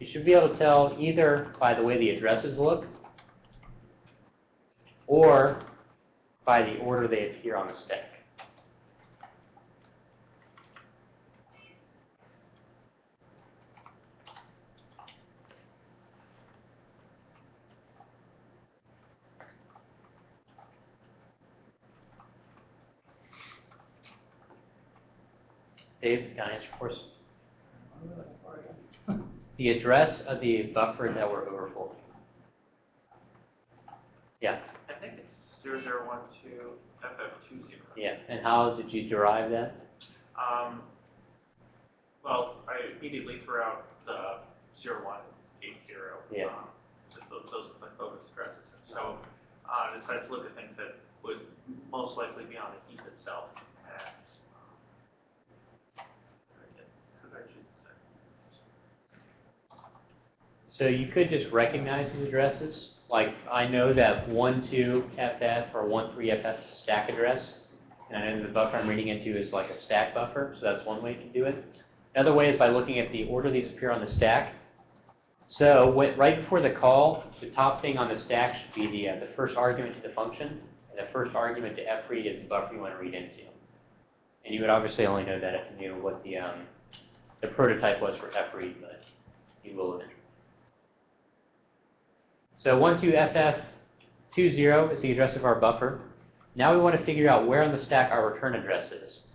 You should be able to tell either by the way the addresses look or by the order they appear on the stack. Dave, can I answer your question? The address of the buffer that we're overflowing. Yeah, I think it's 0012 FF20. yeah. And how did you derive that? Um, well, I immediately threw out the 0180. Yeah. um, Just those, those are my focus addresses. And so uh, I decided to look at things that would most likely be on the heap itself. And, um, who did I choose to say? So you could just recognize these addresses. Like I know that 12FF or 13FF is a stack address. And I know the buffer I'm reading into is like a stack buffer, so that's one way to do it. Another way is by looking at the order these appear on the stack. So what, right before the call, the top thing on the stack should be the, uh, the first argument to the function. And the first argument to fread is the buffer you want to read into. And you would obviously only know that if you knew what the, um, the prototype was for fread, but you will eventually. So 12FF20 is the address of our buffer. Now we want to figure out where on the stack our return address is.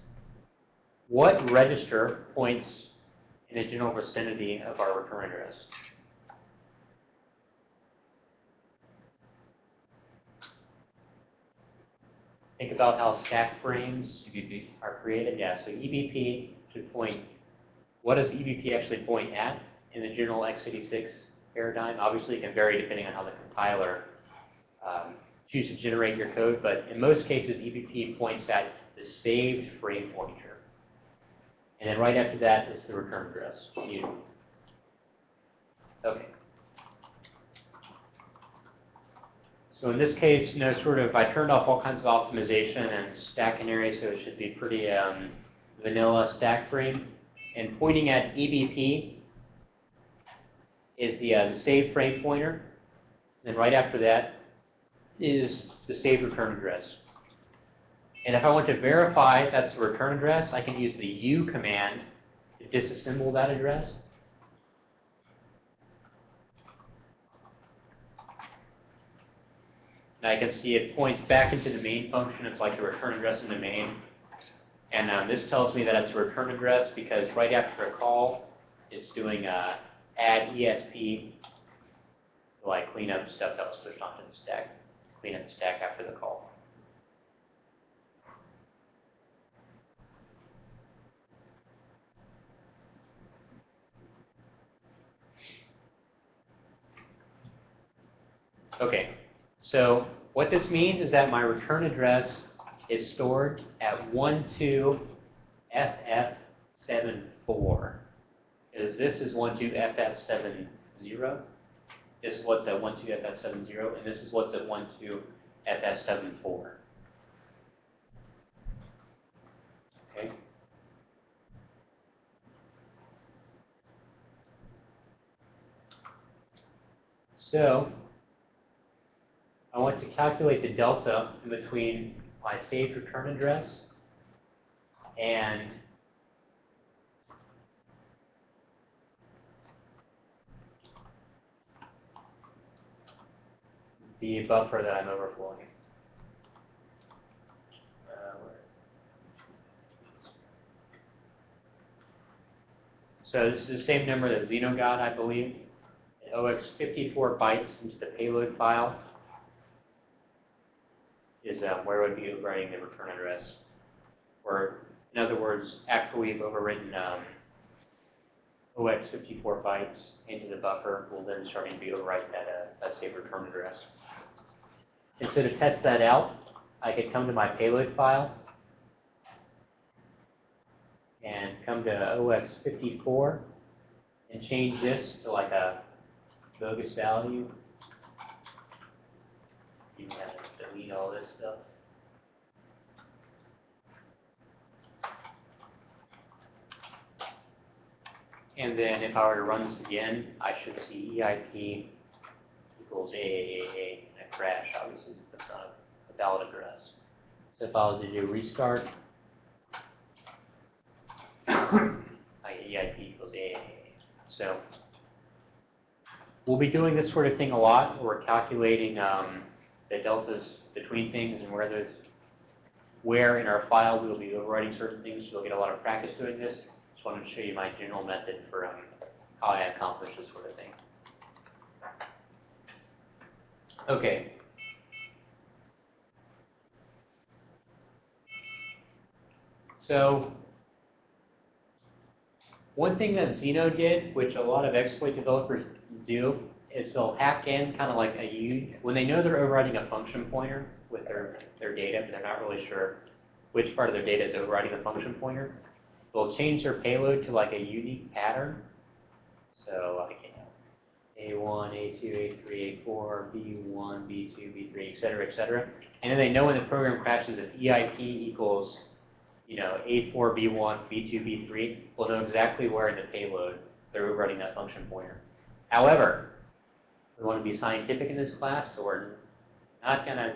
What register points in the general vicinity of our return address? Think about how stack frames are created. Yeah, so EBP should point, what does EBP actually point at in the general x86 paradigm? Obviously, it can vary depending on how the compiler um, chooses to generate your code, but in most cases, EBP points at the saved frame pointer. And then right after that is the return address, usually. Okay. So in this case, you know, sort of, I turned off all kinds of optimization and stack canary, so it should be pretty um, vanilla stack frame. And pointing at EBP is the, uh, the save frame pointer. Then right after that is the save return address. And if I want to verify that's the return address, I can use the U command to disassemble that address. And I can see it points back into the main function. It's like the return address in the main. And um, this tells me that it's a return address because right after a call, it's doing uh, add ESP to like clean up stuff that was pushed onto the stack, clean up the stack after the call. Okay, so what this means is that my return address is stored at 12FF74. Is this is 12FF70. This is what's at 12FF70, and this is what's at 12FF74. Okay. So, I want to calculate the delta in between my saved return address and the buffer that I'm overflowing. Uh, So this is the same number that Zeno got, I believe. It OX 54 bytes into the payload file is um, where would be overwriting the return address. Or, in other words, after we've overwritten um, OX 54 bytes into the buffer, we'll then start to be overwrite that, uh, saved return address. And so to test that out, I could come to my payload file and come to OX54 and change this to like a bogus value You have to delete all this stuff. And then if I were to run this again, I should see EIP equals AAAA crash, obviously, it's not a valid address. So if I was to do restart, I get EIP equals AAAA. So we'll be doing this sort of thing a lot. We're calculating um, the deltas between things and where there's where in our file we will be overwriting certain things. You'll get a lot of practice doing this. Just wanted to show you my general method for um, how I accomplish this sort of thing. Okay. So one thing that Xeno did, which a lot of exploit developers do, is they'll hack in kind of like a U, when they know they're overriding a function pointer with their, their data, but they're not really sure which part of their data is overriding the function pointer, they'll change their payload to like a unique pattern. So you know, A1, A2, A3, A4, B1, B2, B3, et cetera, et cetera. And then they know when the program crashes if EIP equals, you know, A4, B1, B2, B3, we'll know exactly where in the payload they're overriding that function pointer. However, we want to be scientific in this class, so we're not going to,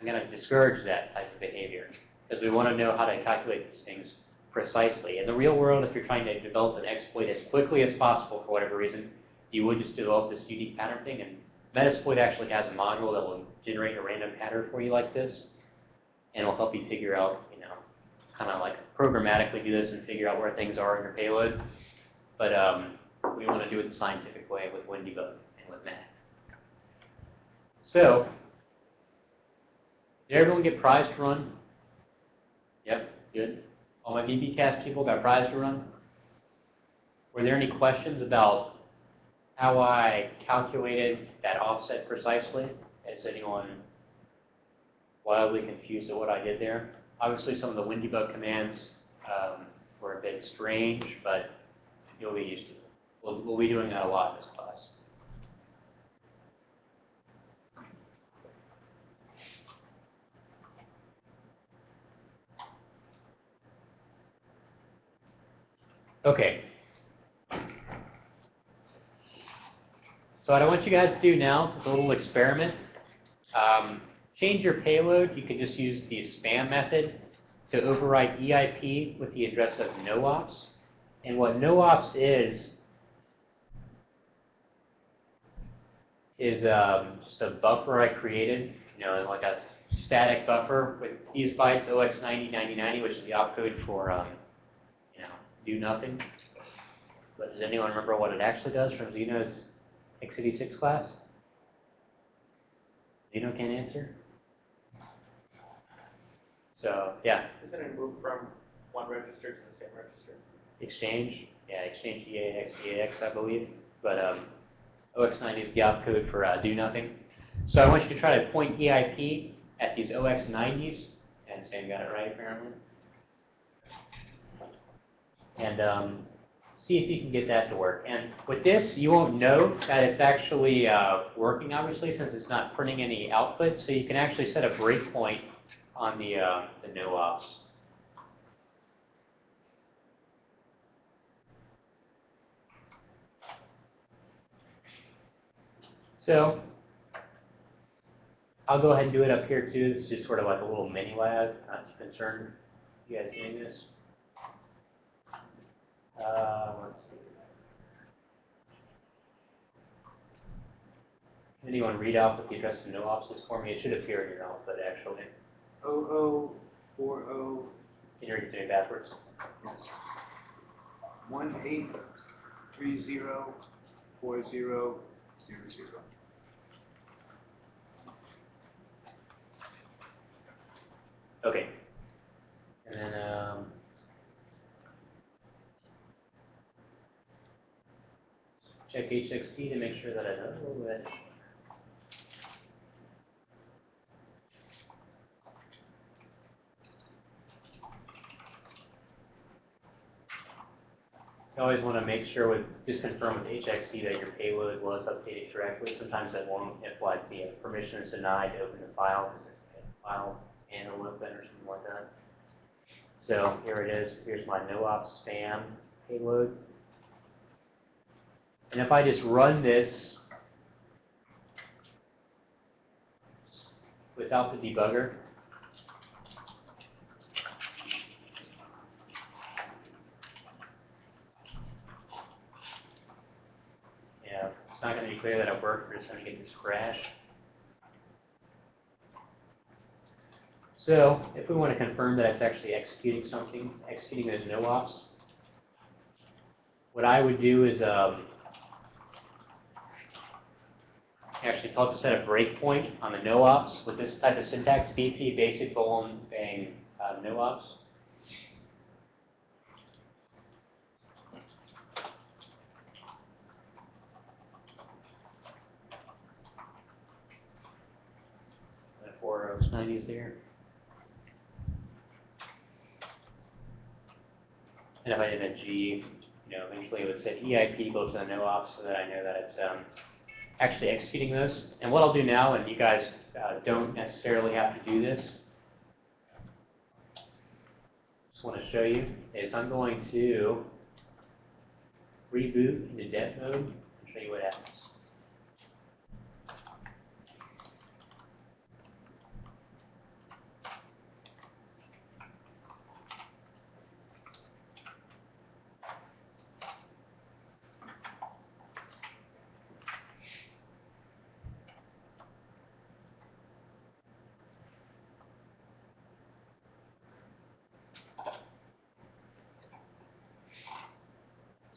I'm going to discourage that type of behavior because we want to know how to calculate these things precisely. In the real world, if you're trying to develop an exploit as quickly as possible for whatever reason, you would just develop this unique pattern thing. And Metasploit actually has a module that will generate a random pattern for you like this, and will help you figure out, you know, kind of like programmatically do this and figure out where things are in your payload. But um, we want to do it the scientific way with WinDebug and with Mac. So, did everyone get prize to run? Yep, good. All my VBcast people got prize to run? Were there any questions about how I calculated that offset precisely? Is anyone wildly confused at what I did there? Obviously, some of the WinDebug commands um, were a bit strange, but you'll be used to it. We'll, we'll be doing that a lot in this class. Okay. So what I want you guys to do now is a little experiment. Um, change your payload. You can just use the spam method to overwrite EIP with the address of noops. And what noops is, is um, just a buffer I created, you know, like a static buffer with these bytes, OX909090, which is the opcode for, um, you know, do nothing. But does anyone remember what it actually does from Xeno's x86 class? Xeno can't answer? So, yeah, Isn't it moved from one register to the same register? Exchange, yeah, Exchange EAX, EAX, I believe. But um, OX90 is the opcode for uh, do nothing. So I want you to try to point EIP at these OX90s, and Sam got it right apparently. And um, see if you can get that to work. And with this, you won't know that it's actually uh, working, obviously, since it's not printing any output. So you can actually set a breakpoint on the, uh, the no ops. So I'll go ahead and do it up here too. This is just sort of like a little mini lab. Not too concerned. You guys doing this? Uh, let's see. Can anyone read out what the address of no ops is for me? It should appear in your output actually. O O four O Can you read it to me backwards? yes. One eight three zero four zero zero zero. Okay. And then, um, check HXT to make sure that I know that. You always want to make sure with, just confirm with HXD that your payload was updated correctly. Sometimes that won't, if like the permission is denied to open the file, because it's a file and a open or something like that. So here it is. Here's my no-op spam payload. And if I just run this without the debugger, yeah, it's not going to be clear that it worked. We're just going to get this crash. So if we want to confirm that it's actually executing something, executing those no ops, what I would do is um, actually it to set a breakpoint on the no ops with this type of syntax, BP, basic boolean bang uh, no ops. The four O's, nineties there. And if I did a G, you know, eventually it would say EIP equal to the no ops so that I know that it's um, actually executing those. And what I'll do now, and you guys uh, don't necessarily have to do this, just want to show you, is I'm going to reboot into dev mode and show you what happens.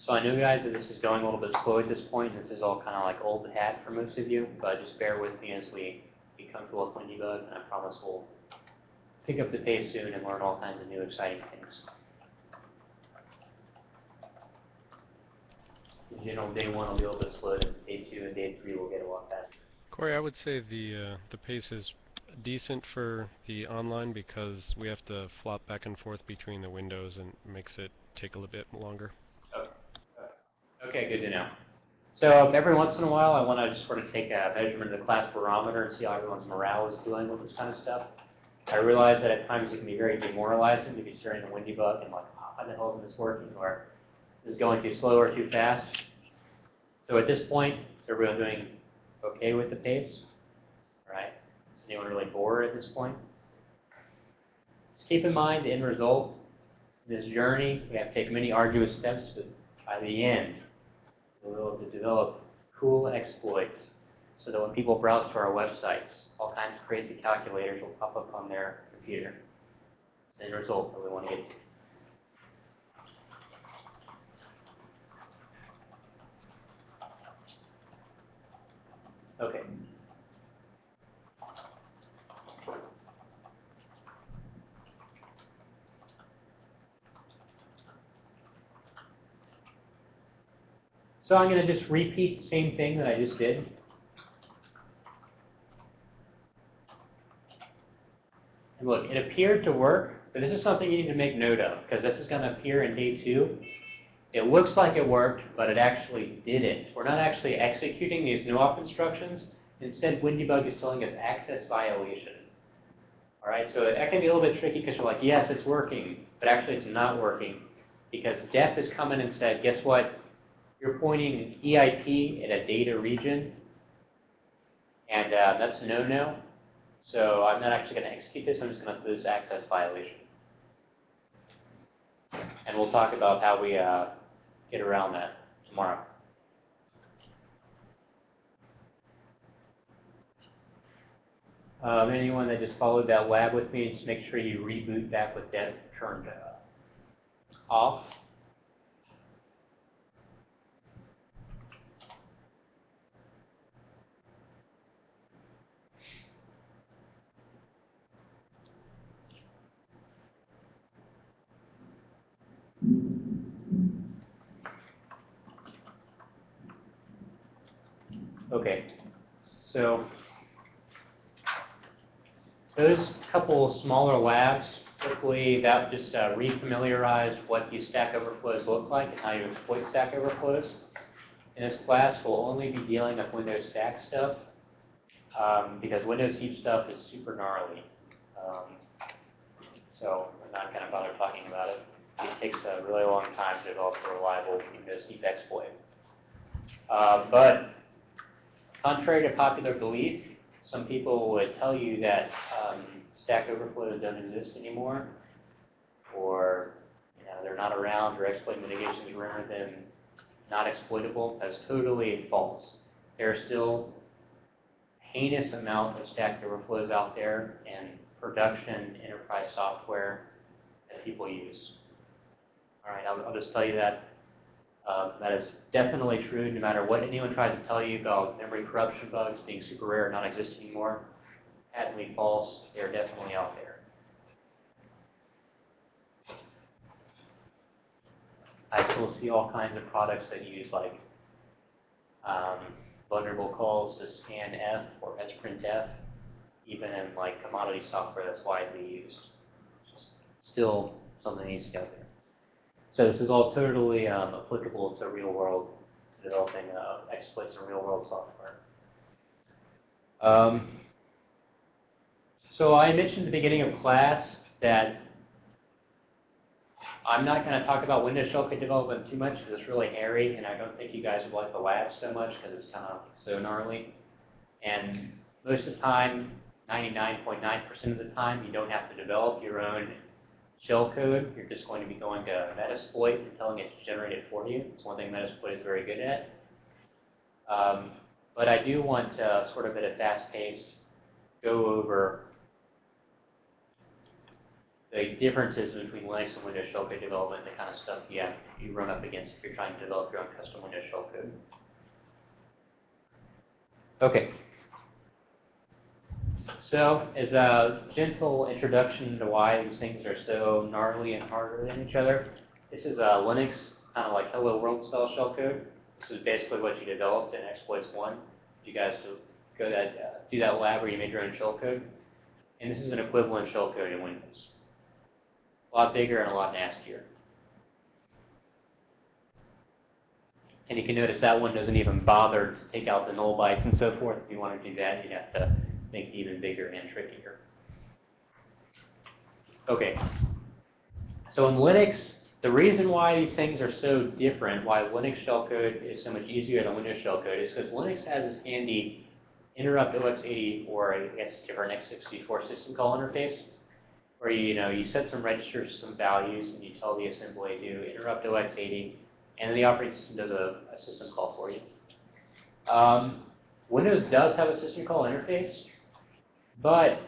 So I know, guys, that this is going a little bit slow at this point. This is all kind of like old hat for most of you, but just bear with me as we become to point debug, and I promise we'll pick up the pace soon and learn all kinds of new exciting things. In general, day one will be a little bit slow, and day two and day three will get a lot faster. Corey, I would say the uh, the pace is decent for the online because we have to flop back and forth between the windows and makes it take a little bit longer. Okay, good to know. So every once in a while, I want to just sort of take a measurement of the class barometer and see how everyone's morale is doing with this kind of stuff. I realize that at times it can be very demoralizing to be staring at a windy bug and like, oh, how the hell is this working? Or is going too slow or too fast? So at this point, is everyone doing okay with the pace? All right. Is anyone really bored at this point? Just keep in mind the end result. This journey, we have to take many arduous steps, but by the end, we'll be able to develop cool exploits so that when people browse to our websites, all kinds of crazy calculators will pop up on their computer. It's the result that we want to get to. Okay. So I'm going to just repeat the same thing that I just did. And look, it appeared to work, but this is something you need to make note of, because this is going to appear in day two. It looks like it worked, but it actually didn't. We're not actually executing these no-op instructions. Instead, Windybug is telling us access violation. All right, so that can be a little bit tricky because you're like, yes, it's working, but actually it's not working because DEF has come in and said, guess what? You're pointing EIP in a data region, and uh, that's no-no. So I'm not actually going to execute this. I'm just going to put this access violation. And we'll talk about how we uh, get around that tomorrow. Um, anyone that just followed that lab with me, just make sure you reboot back with that turned uh, off. Okay, so those couple smaller labs hopefully that just uh, refamiliarized what these Stack Overflows look like and how you exploit Stack Overflows. In this class, we'll only be dealing with Windows Stack stuff um, because Windows Heap stuff is super gnarly. Um, so I'm not going to bother talking about it. It takes a really long time to develop a reliable Windows Heap exploit. Uh, but contrary to popular belief, some people would tell you that um, Stack Overflow don't exist anymore, or you know, they're not around, or exploit mitigations render them not exploitable. That's totally false. There are still heinous amount of Stack Overflows out there in production enterprise software that people use. All right, I'll, I'll just tell you that. Uh, that is definitely true no matter what anyone tries to tell you about memory corruption bugs being super rare and not exist anymore. Patently false. They're definitely out there. I still see all kinds of products that use like um, vulnerable calls to scanf or sprintf, even in like commodity software that's widely used. Still something needs to go. So this is all totally um, applicable to real world developing uh, exploits in real world software. Um, so I mentioned at the beginning of class that I'm not going to talk about Windows shellcode development too much because it's really hairy, and I don't think you guys would like the lab so much because it's kind of so gnarly. And most of the time, 99.9% .9 of the time, you don't have to develop your own shellcode. You're just going to be going to Metasploit and telling it to generate it for you. It's one thing Metasploit is very good at. Um, but I do want to, sort of at a fast pace, go over the differences between Linux and Windows shellcode development, the kind of stuff you have you run up against if you're trying to develop your own custom Windows shellcode. Okay. So, as a gentle introduction to why these things are so gnarly and harder than each other, this is a Linux kind of like hello world style shellcode. This is basically what you developed in exploits one. You guys go that uh, do that lab where you made your own shellcode, and this is an equivalent shellcode in Windows. A lot bigger and a lot nastier. And you can notice that one doesn't even bother to take out the null bytes and so forth. If you want to do that, you'd have to make it even bigger and trickier. Okay. So in Linux, the reason why these things are so different, why Linux shellcode is so much easier than Windows shellcode, is because Linux has this handy interrupt OX80 or I guess different x64 system call interface where you you know you set some registers, some values, and you tell the assembly to interrupt OX80, and then the operating system does a, a system call for you. Um, Windows does have a system call interface, but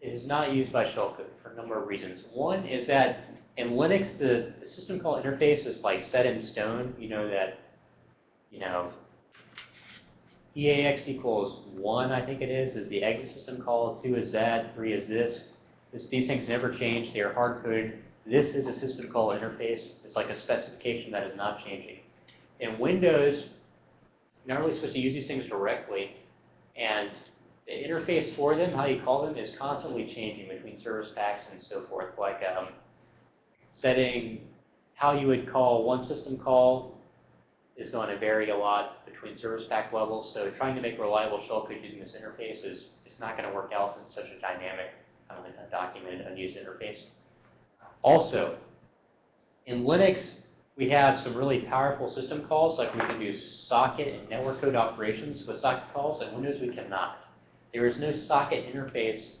it is not used by shellcode for a number of reasons. One is that in Linux, the, the system call interface is like set in stone. You know that, you know, EAX equals 1, I think it is, is the exit system call, 2 is that, 3 is this. This, these things never change. They are hard-coded. This is a system call interface. It's like a specification that is not changing. In Windows, you're not really supposed to use these things directly, and the interface for them, how you call them, is constantly changing between service packs and so forth. Like um, setting how you would call one system call is going to vary a lot between service pack levels. So trying to make reliable shellcode using this interface is it's not going to work out since it's such a dynamic kind of a documented unused interface. Also, in Linux, we have some really powerful system calls, like we can do socket and network code operations with socket calls. In Windows, we cannot. There is no socket interface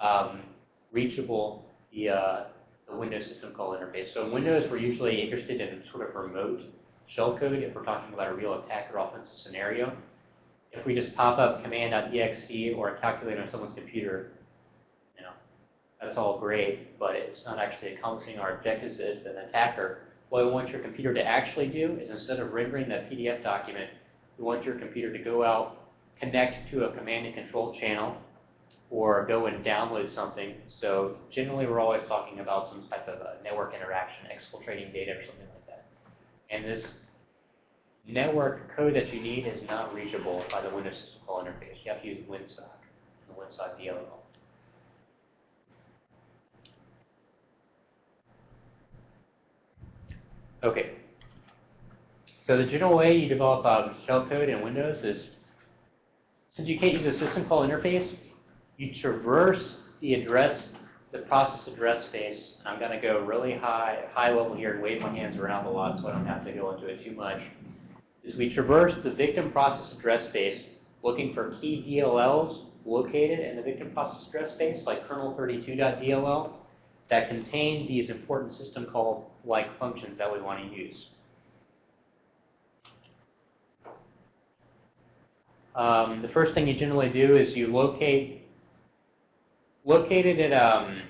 um, reachable via the Windows system call interface. So in Windows, we're usually interested in sort of remote shellcode if we're talking about a real attack or offensive scenario. If we just pop up command.exe or a calculator on someone's computer, you know, that's all great, but it's not actually accomplishing our objectives as an attacker. What we want your computer to actually do is instead of rendering that PDF document, we want your computer to go out, connect to a command and control channel or go and download something. So generally, we're always talking about some type of a network interaction, exfiltrating data or something like that. And this network code that you need is not reachable by the Windows System Call interface. You have to use WinSock and the WinSock DLL. Okay. So the general way you develop um, shellcode in Windows is since you can't use a system call interface, you traverse the address, the process address space. I'm going to go really high, high level here and wave my hands around a lot so I don't have to go into it too much. Is we traverse the victim process address space looking for key DLLs located in the victim process address space, like kernel32.dll, that contain these important system call like functions that we want to use. Um, the first thing you generally do is you locate, locate it at, um,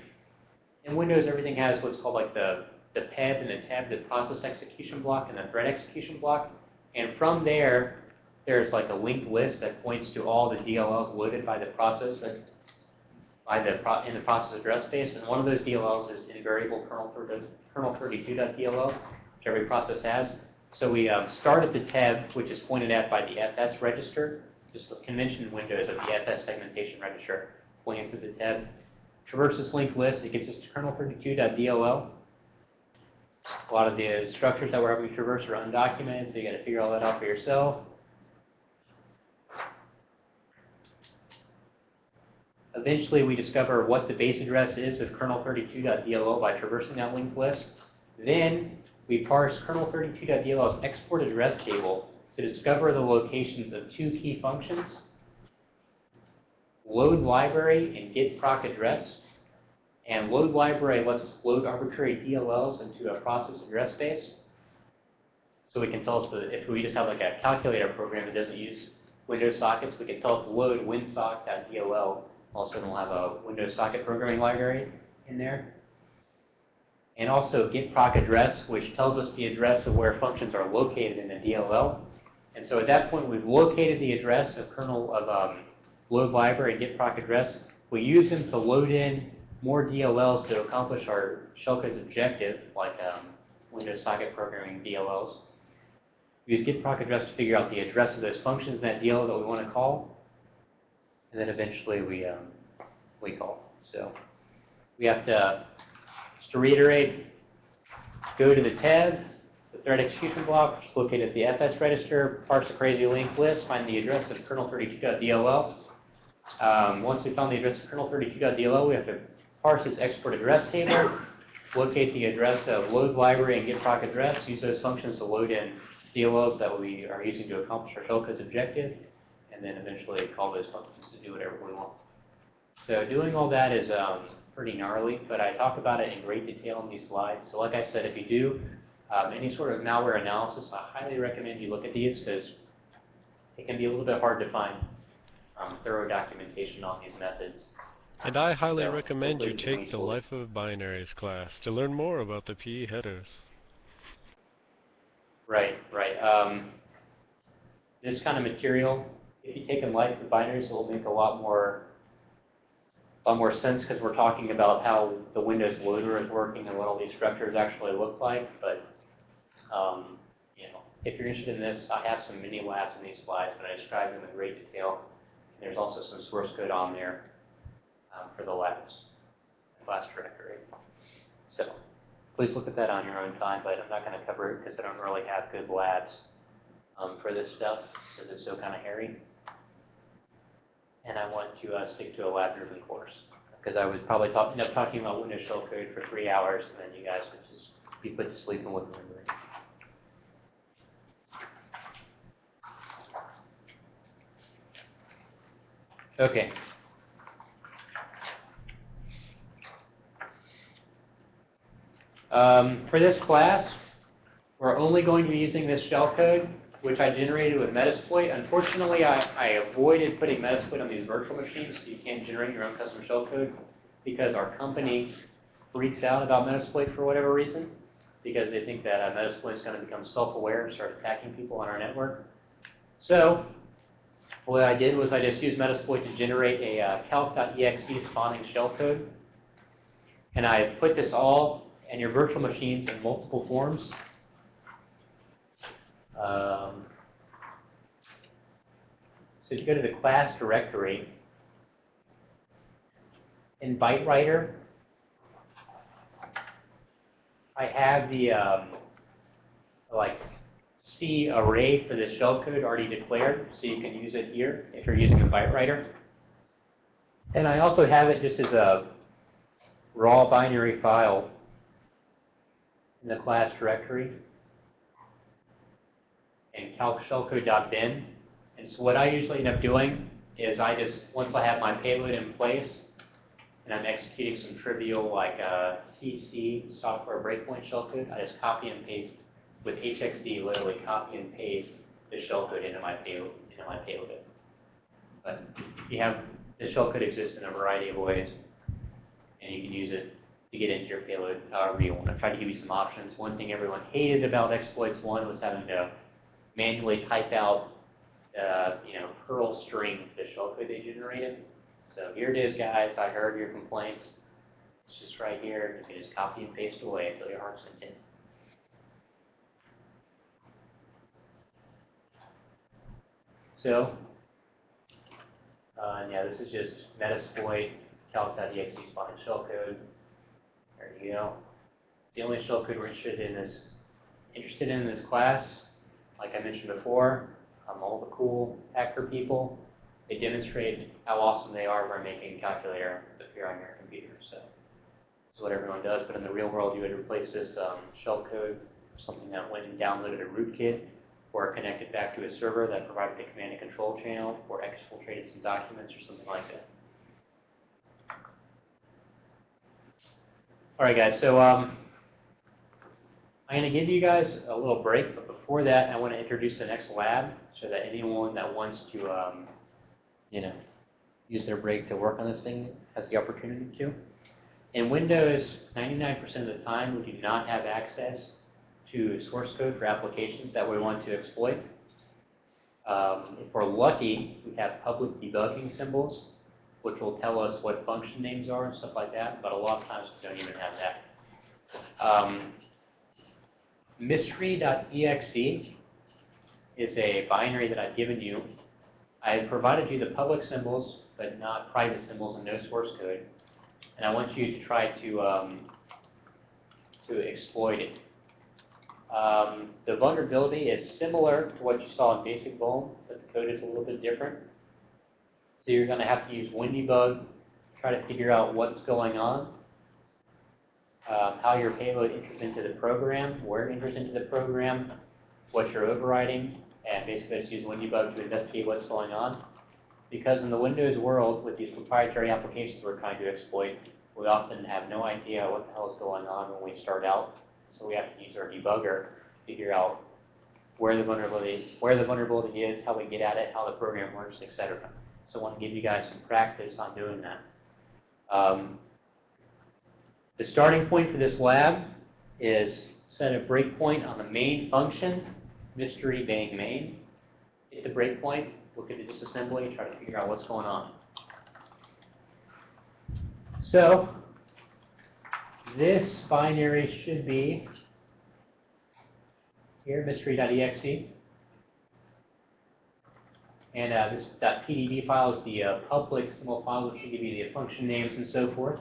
in Windows everything has what's called like the, the PEB and the tab, the process execution block and the thread execution block. And from there, there's like a linked list that points to all the DLLs loaded by the process by the pro, in the process address space. And one of those DLLs is invariable kernel, kernel 32.dll, which every process has. So we um, start at the tab, which is pointed at by the FS register, just the convention windows of the FS segmentation register, pointing to the tab. Traverse this linked list, it gets us to kernel32.dll. A lot of the structures that we're having to traverse are undocumented, so you got to figure all that out for yourself. Eventually, we discover what the base address is of kernel32.dll by traversing that linked list. Then we parse kernel32.dll's export address table to discover the locations of two key functions, load library and get proc address. And load library lets us load arbitrary DLLs into a process address space. So we can tell us that if we just have like a calculator program that doesn't use Windows sockets, we can tell it to load winsock.dll also, we'll have a Windows socket programming library in there. And also get proc address, which tells us the address of where functions are located in the DLL. And so at that point, we've located the address of kernel of um, load library and get proc address. We use them to load in more DLLs to accomplish our shellcode's objective, like um, Windows socket programming DLLs. We use get proc address to figure out the address of those functions in that DLL that we want to call and then eventually we um, we call. So we have to, just to reiterate, go to the tab, thread execution block, which is located at the FS register, parse the crazy linked list, find the address of kernel32.dll. Um, once we found the address of kernel32.dll, we have to parse its export address table, locate the address of load library and get proc address, use those functions to load in DLLs that we are using to accomplish our shellcode's objective and then eventually call those functions to do whatever we want. So doing all that is um, pretty gnarly, but I talk about it in great detail in these slides. So like I said, if you do um, any sort of malware analysis, I highly recommend you look at these because it can be a little bit hard to find um, thorough documentation on these methods. And I highly So, recommend you take the. Life of Binaries class to learn more about the PE headers. Right, right. Um, this kind of material, if you take in life with binaries, it will make a lot more, a lot more sense because we're talking about how the Windows loader is working and what all these structures actually look like. But um, you know, if you're interested in this, I have some mini labs in these slides that I describe them in great detail. There's also some source code on there um, for the labs, class directory. So please look at that on your own time, but I'm not going to cover it because I don't really have good labs um, for this stuff because it's so kind of hairy. And I want to uh, stick to a lab-driven course because I would probably talk, end up talking about Windows shell code for three hours and then you guys would just be put to sleep and wouldn't remember it. Okay. Um, for this class, we're only going to be using this shellcode, which I generated with Metasploit. Unfortunately, I, I avoided putting Metasploit on these virtual machines, so you can't generate your own custom shellcode, because our company freaks out about Metasploit for whatever reason, because they think that uh, Metasploit is going to become self-aware and start attacking people on our network. So, what I did was I just used Metasploit to generate a uh, calc.exe spawning shellcode, and I put this all in your virtual machines in multiple forms. Um, so if you go to the class directory, in ByteWriter, I have the um, like C array for this shellcode already declared, so you can use it here if you're using a byte writer. And I also have it just as a raw binary file in the class directory and calc shellcode.bin. And so what I usually end up doing is I just, once I have my payload in place, and I'm executing some trivial like uh, CC software breakpoint shellcode, I just copy and paste with HXD, literally copy and paste the shellcode into my payload. Into my payload. But you have the shellcode exists in a variety of ways, and you can use it to get into your payload however you want. I tried to give you some options. One thing everyone hated about exploits one was having to manually type out, uh, you know, Perl string the shellcode they generated. So here it is, guys. I heard your complaints. It's just right here. You can just copy and paste away until your heart's content. So, uh, yeah, this is just metasploit calc.exe spotted shellcode. There you go. It's the only shellcode we're interested in this interested in this class. Like I mentioned before, um, all the cool hacker people, they demonstrate how awesome they are by making a calculator appear on your computer. So this is what everyone does. But in the real world, you would replace this um, shellcode something that went and downloaded a rootkit or connected back to a server that provided the command and control channel or exfiltrated some documents or something like that. All right, guys. So um, I'm going to give you guys a little break, but before that, I want to introduce the next lab so that anyone that wants to, um, you know, use their break to work on this thing has the opportunity to. In Windows, 99% of the time, we do not have access to source code for applications that we want to exploit. Um, if we're lucky, we have public debugging symbols, which will tell us what function names are and stuff like that, but a lot of times we don't even have that. Um, mystery.exe is a binary that I've given you. I have provided you the public symbols, but not private symbols and no source code. And I want you to try to, um, to exploit it. Um, the vulnerability is similar to what you saw in Basic Vuln, but the code is a little bit different. So you're going to have to use WinDbg, try to figure out what's going on, um, how your payload enters into the program, where it enters into the program, what you're overriding, and basically just use WinDbg to investigate what's going on. Because in the Windows world, with these proprietary applications we're trying to exploit, we often have no idea what the hell is going on when we start out. So we have to use our debugger to figure out where the vulnerability, where the vulnerability is, how we get at it, how the program works, etc. So I want to give you guys some practice on doing that. Um, the starting point for this lab is set a breakpoint on the main function, mystery bang main. Hit the breakpoint, look at the disassembly, try to figure out what's going on. So this binary should be here, mystery.exe. And uh, this .pdb file is the uh, public symbol file, which will give you the function names and so forth.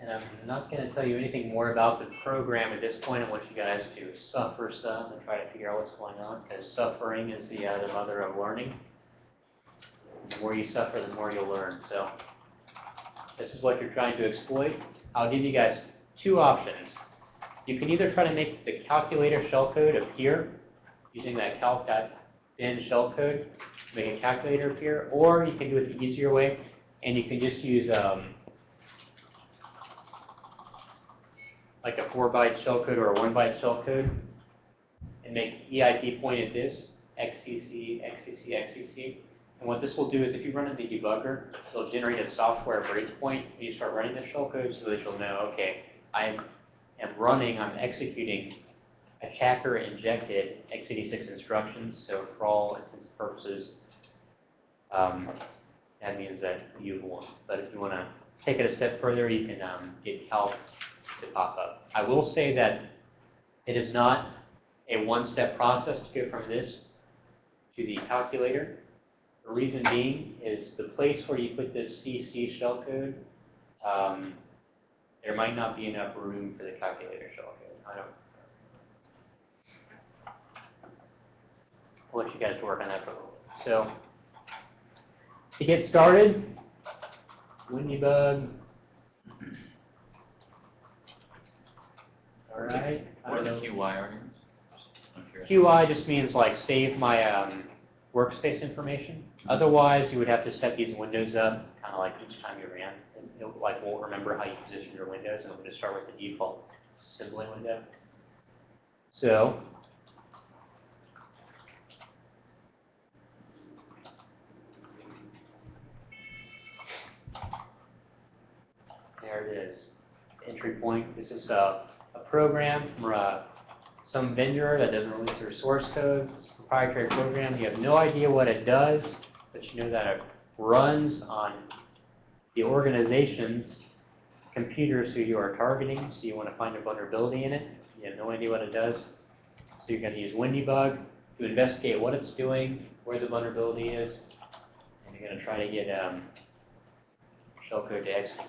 And I'm not going to tell you anything more about the program at this point. I want you guys to suffer some and try to figure out what's going on, because suffering is the, uh, the mother of learning. The more you suffer, the more you'll learn. So this is what you're trying to exploit. I'll give you guys two options. You can either try to make the calculator shellcode appear using that calc.bin shellcode, make a calculator appear, or you can do it the easier way, and you can just use um, like a 4-byte shellcode or a 1-byte shellcode and make EIP point at this, XCC, XCC, XCC. And what this will do is if you run in the debugger, it'll generate a software breakpoint when you start running the shellcode so that you'll know, okay, I am running, I'm executing attacker injected x86 instructions. So for all intents and purposes, um, that means that you've won. But if you want to take it a step further, you can um, get help to pop up. I will say that it is not a one-step process to go from this to the calculator. The reason being is the place where you put this CC shellcode, um, there might not be enough room for the calculator shellcode. I don't. I'll let you guys work on that for a little bit. So, to get started, Windybug. All right. I What are the know. QY arguments? QI just means like save my um, workspace information. Otherwise, you would have to set these windows up kind of like each time you ran. And It like won't remember how you position your windows, and it would just start with the default assembly window. So there it is. Entry point. This is a, a program from a some vendor that doesn't release their source code. It's a proprietary program. You have no idea what it does, but you know that it runs on the organization's computers who you are targeting. So you want to find a vulnerability in it. You have no idea what it does. So you're going to use Windybug to investigate what it's doing, where the vulnerability is, and you're going to try to get um, shellcode to execute.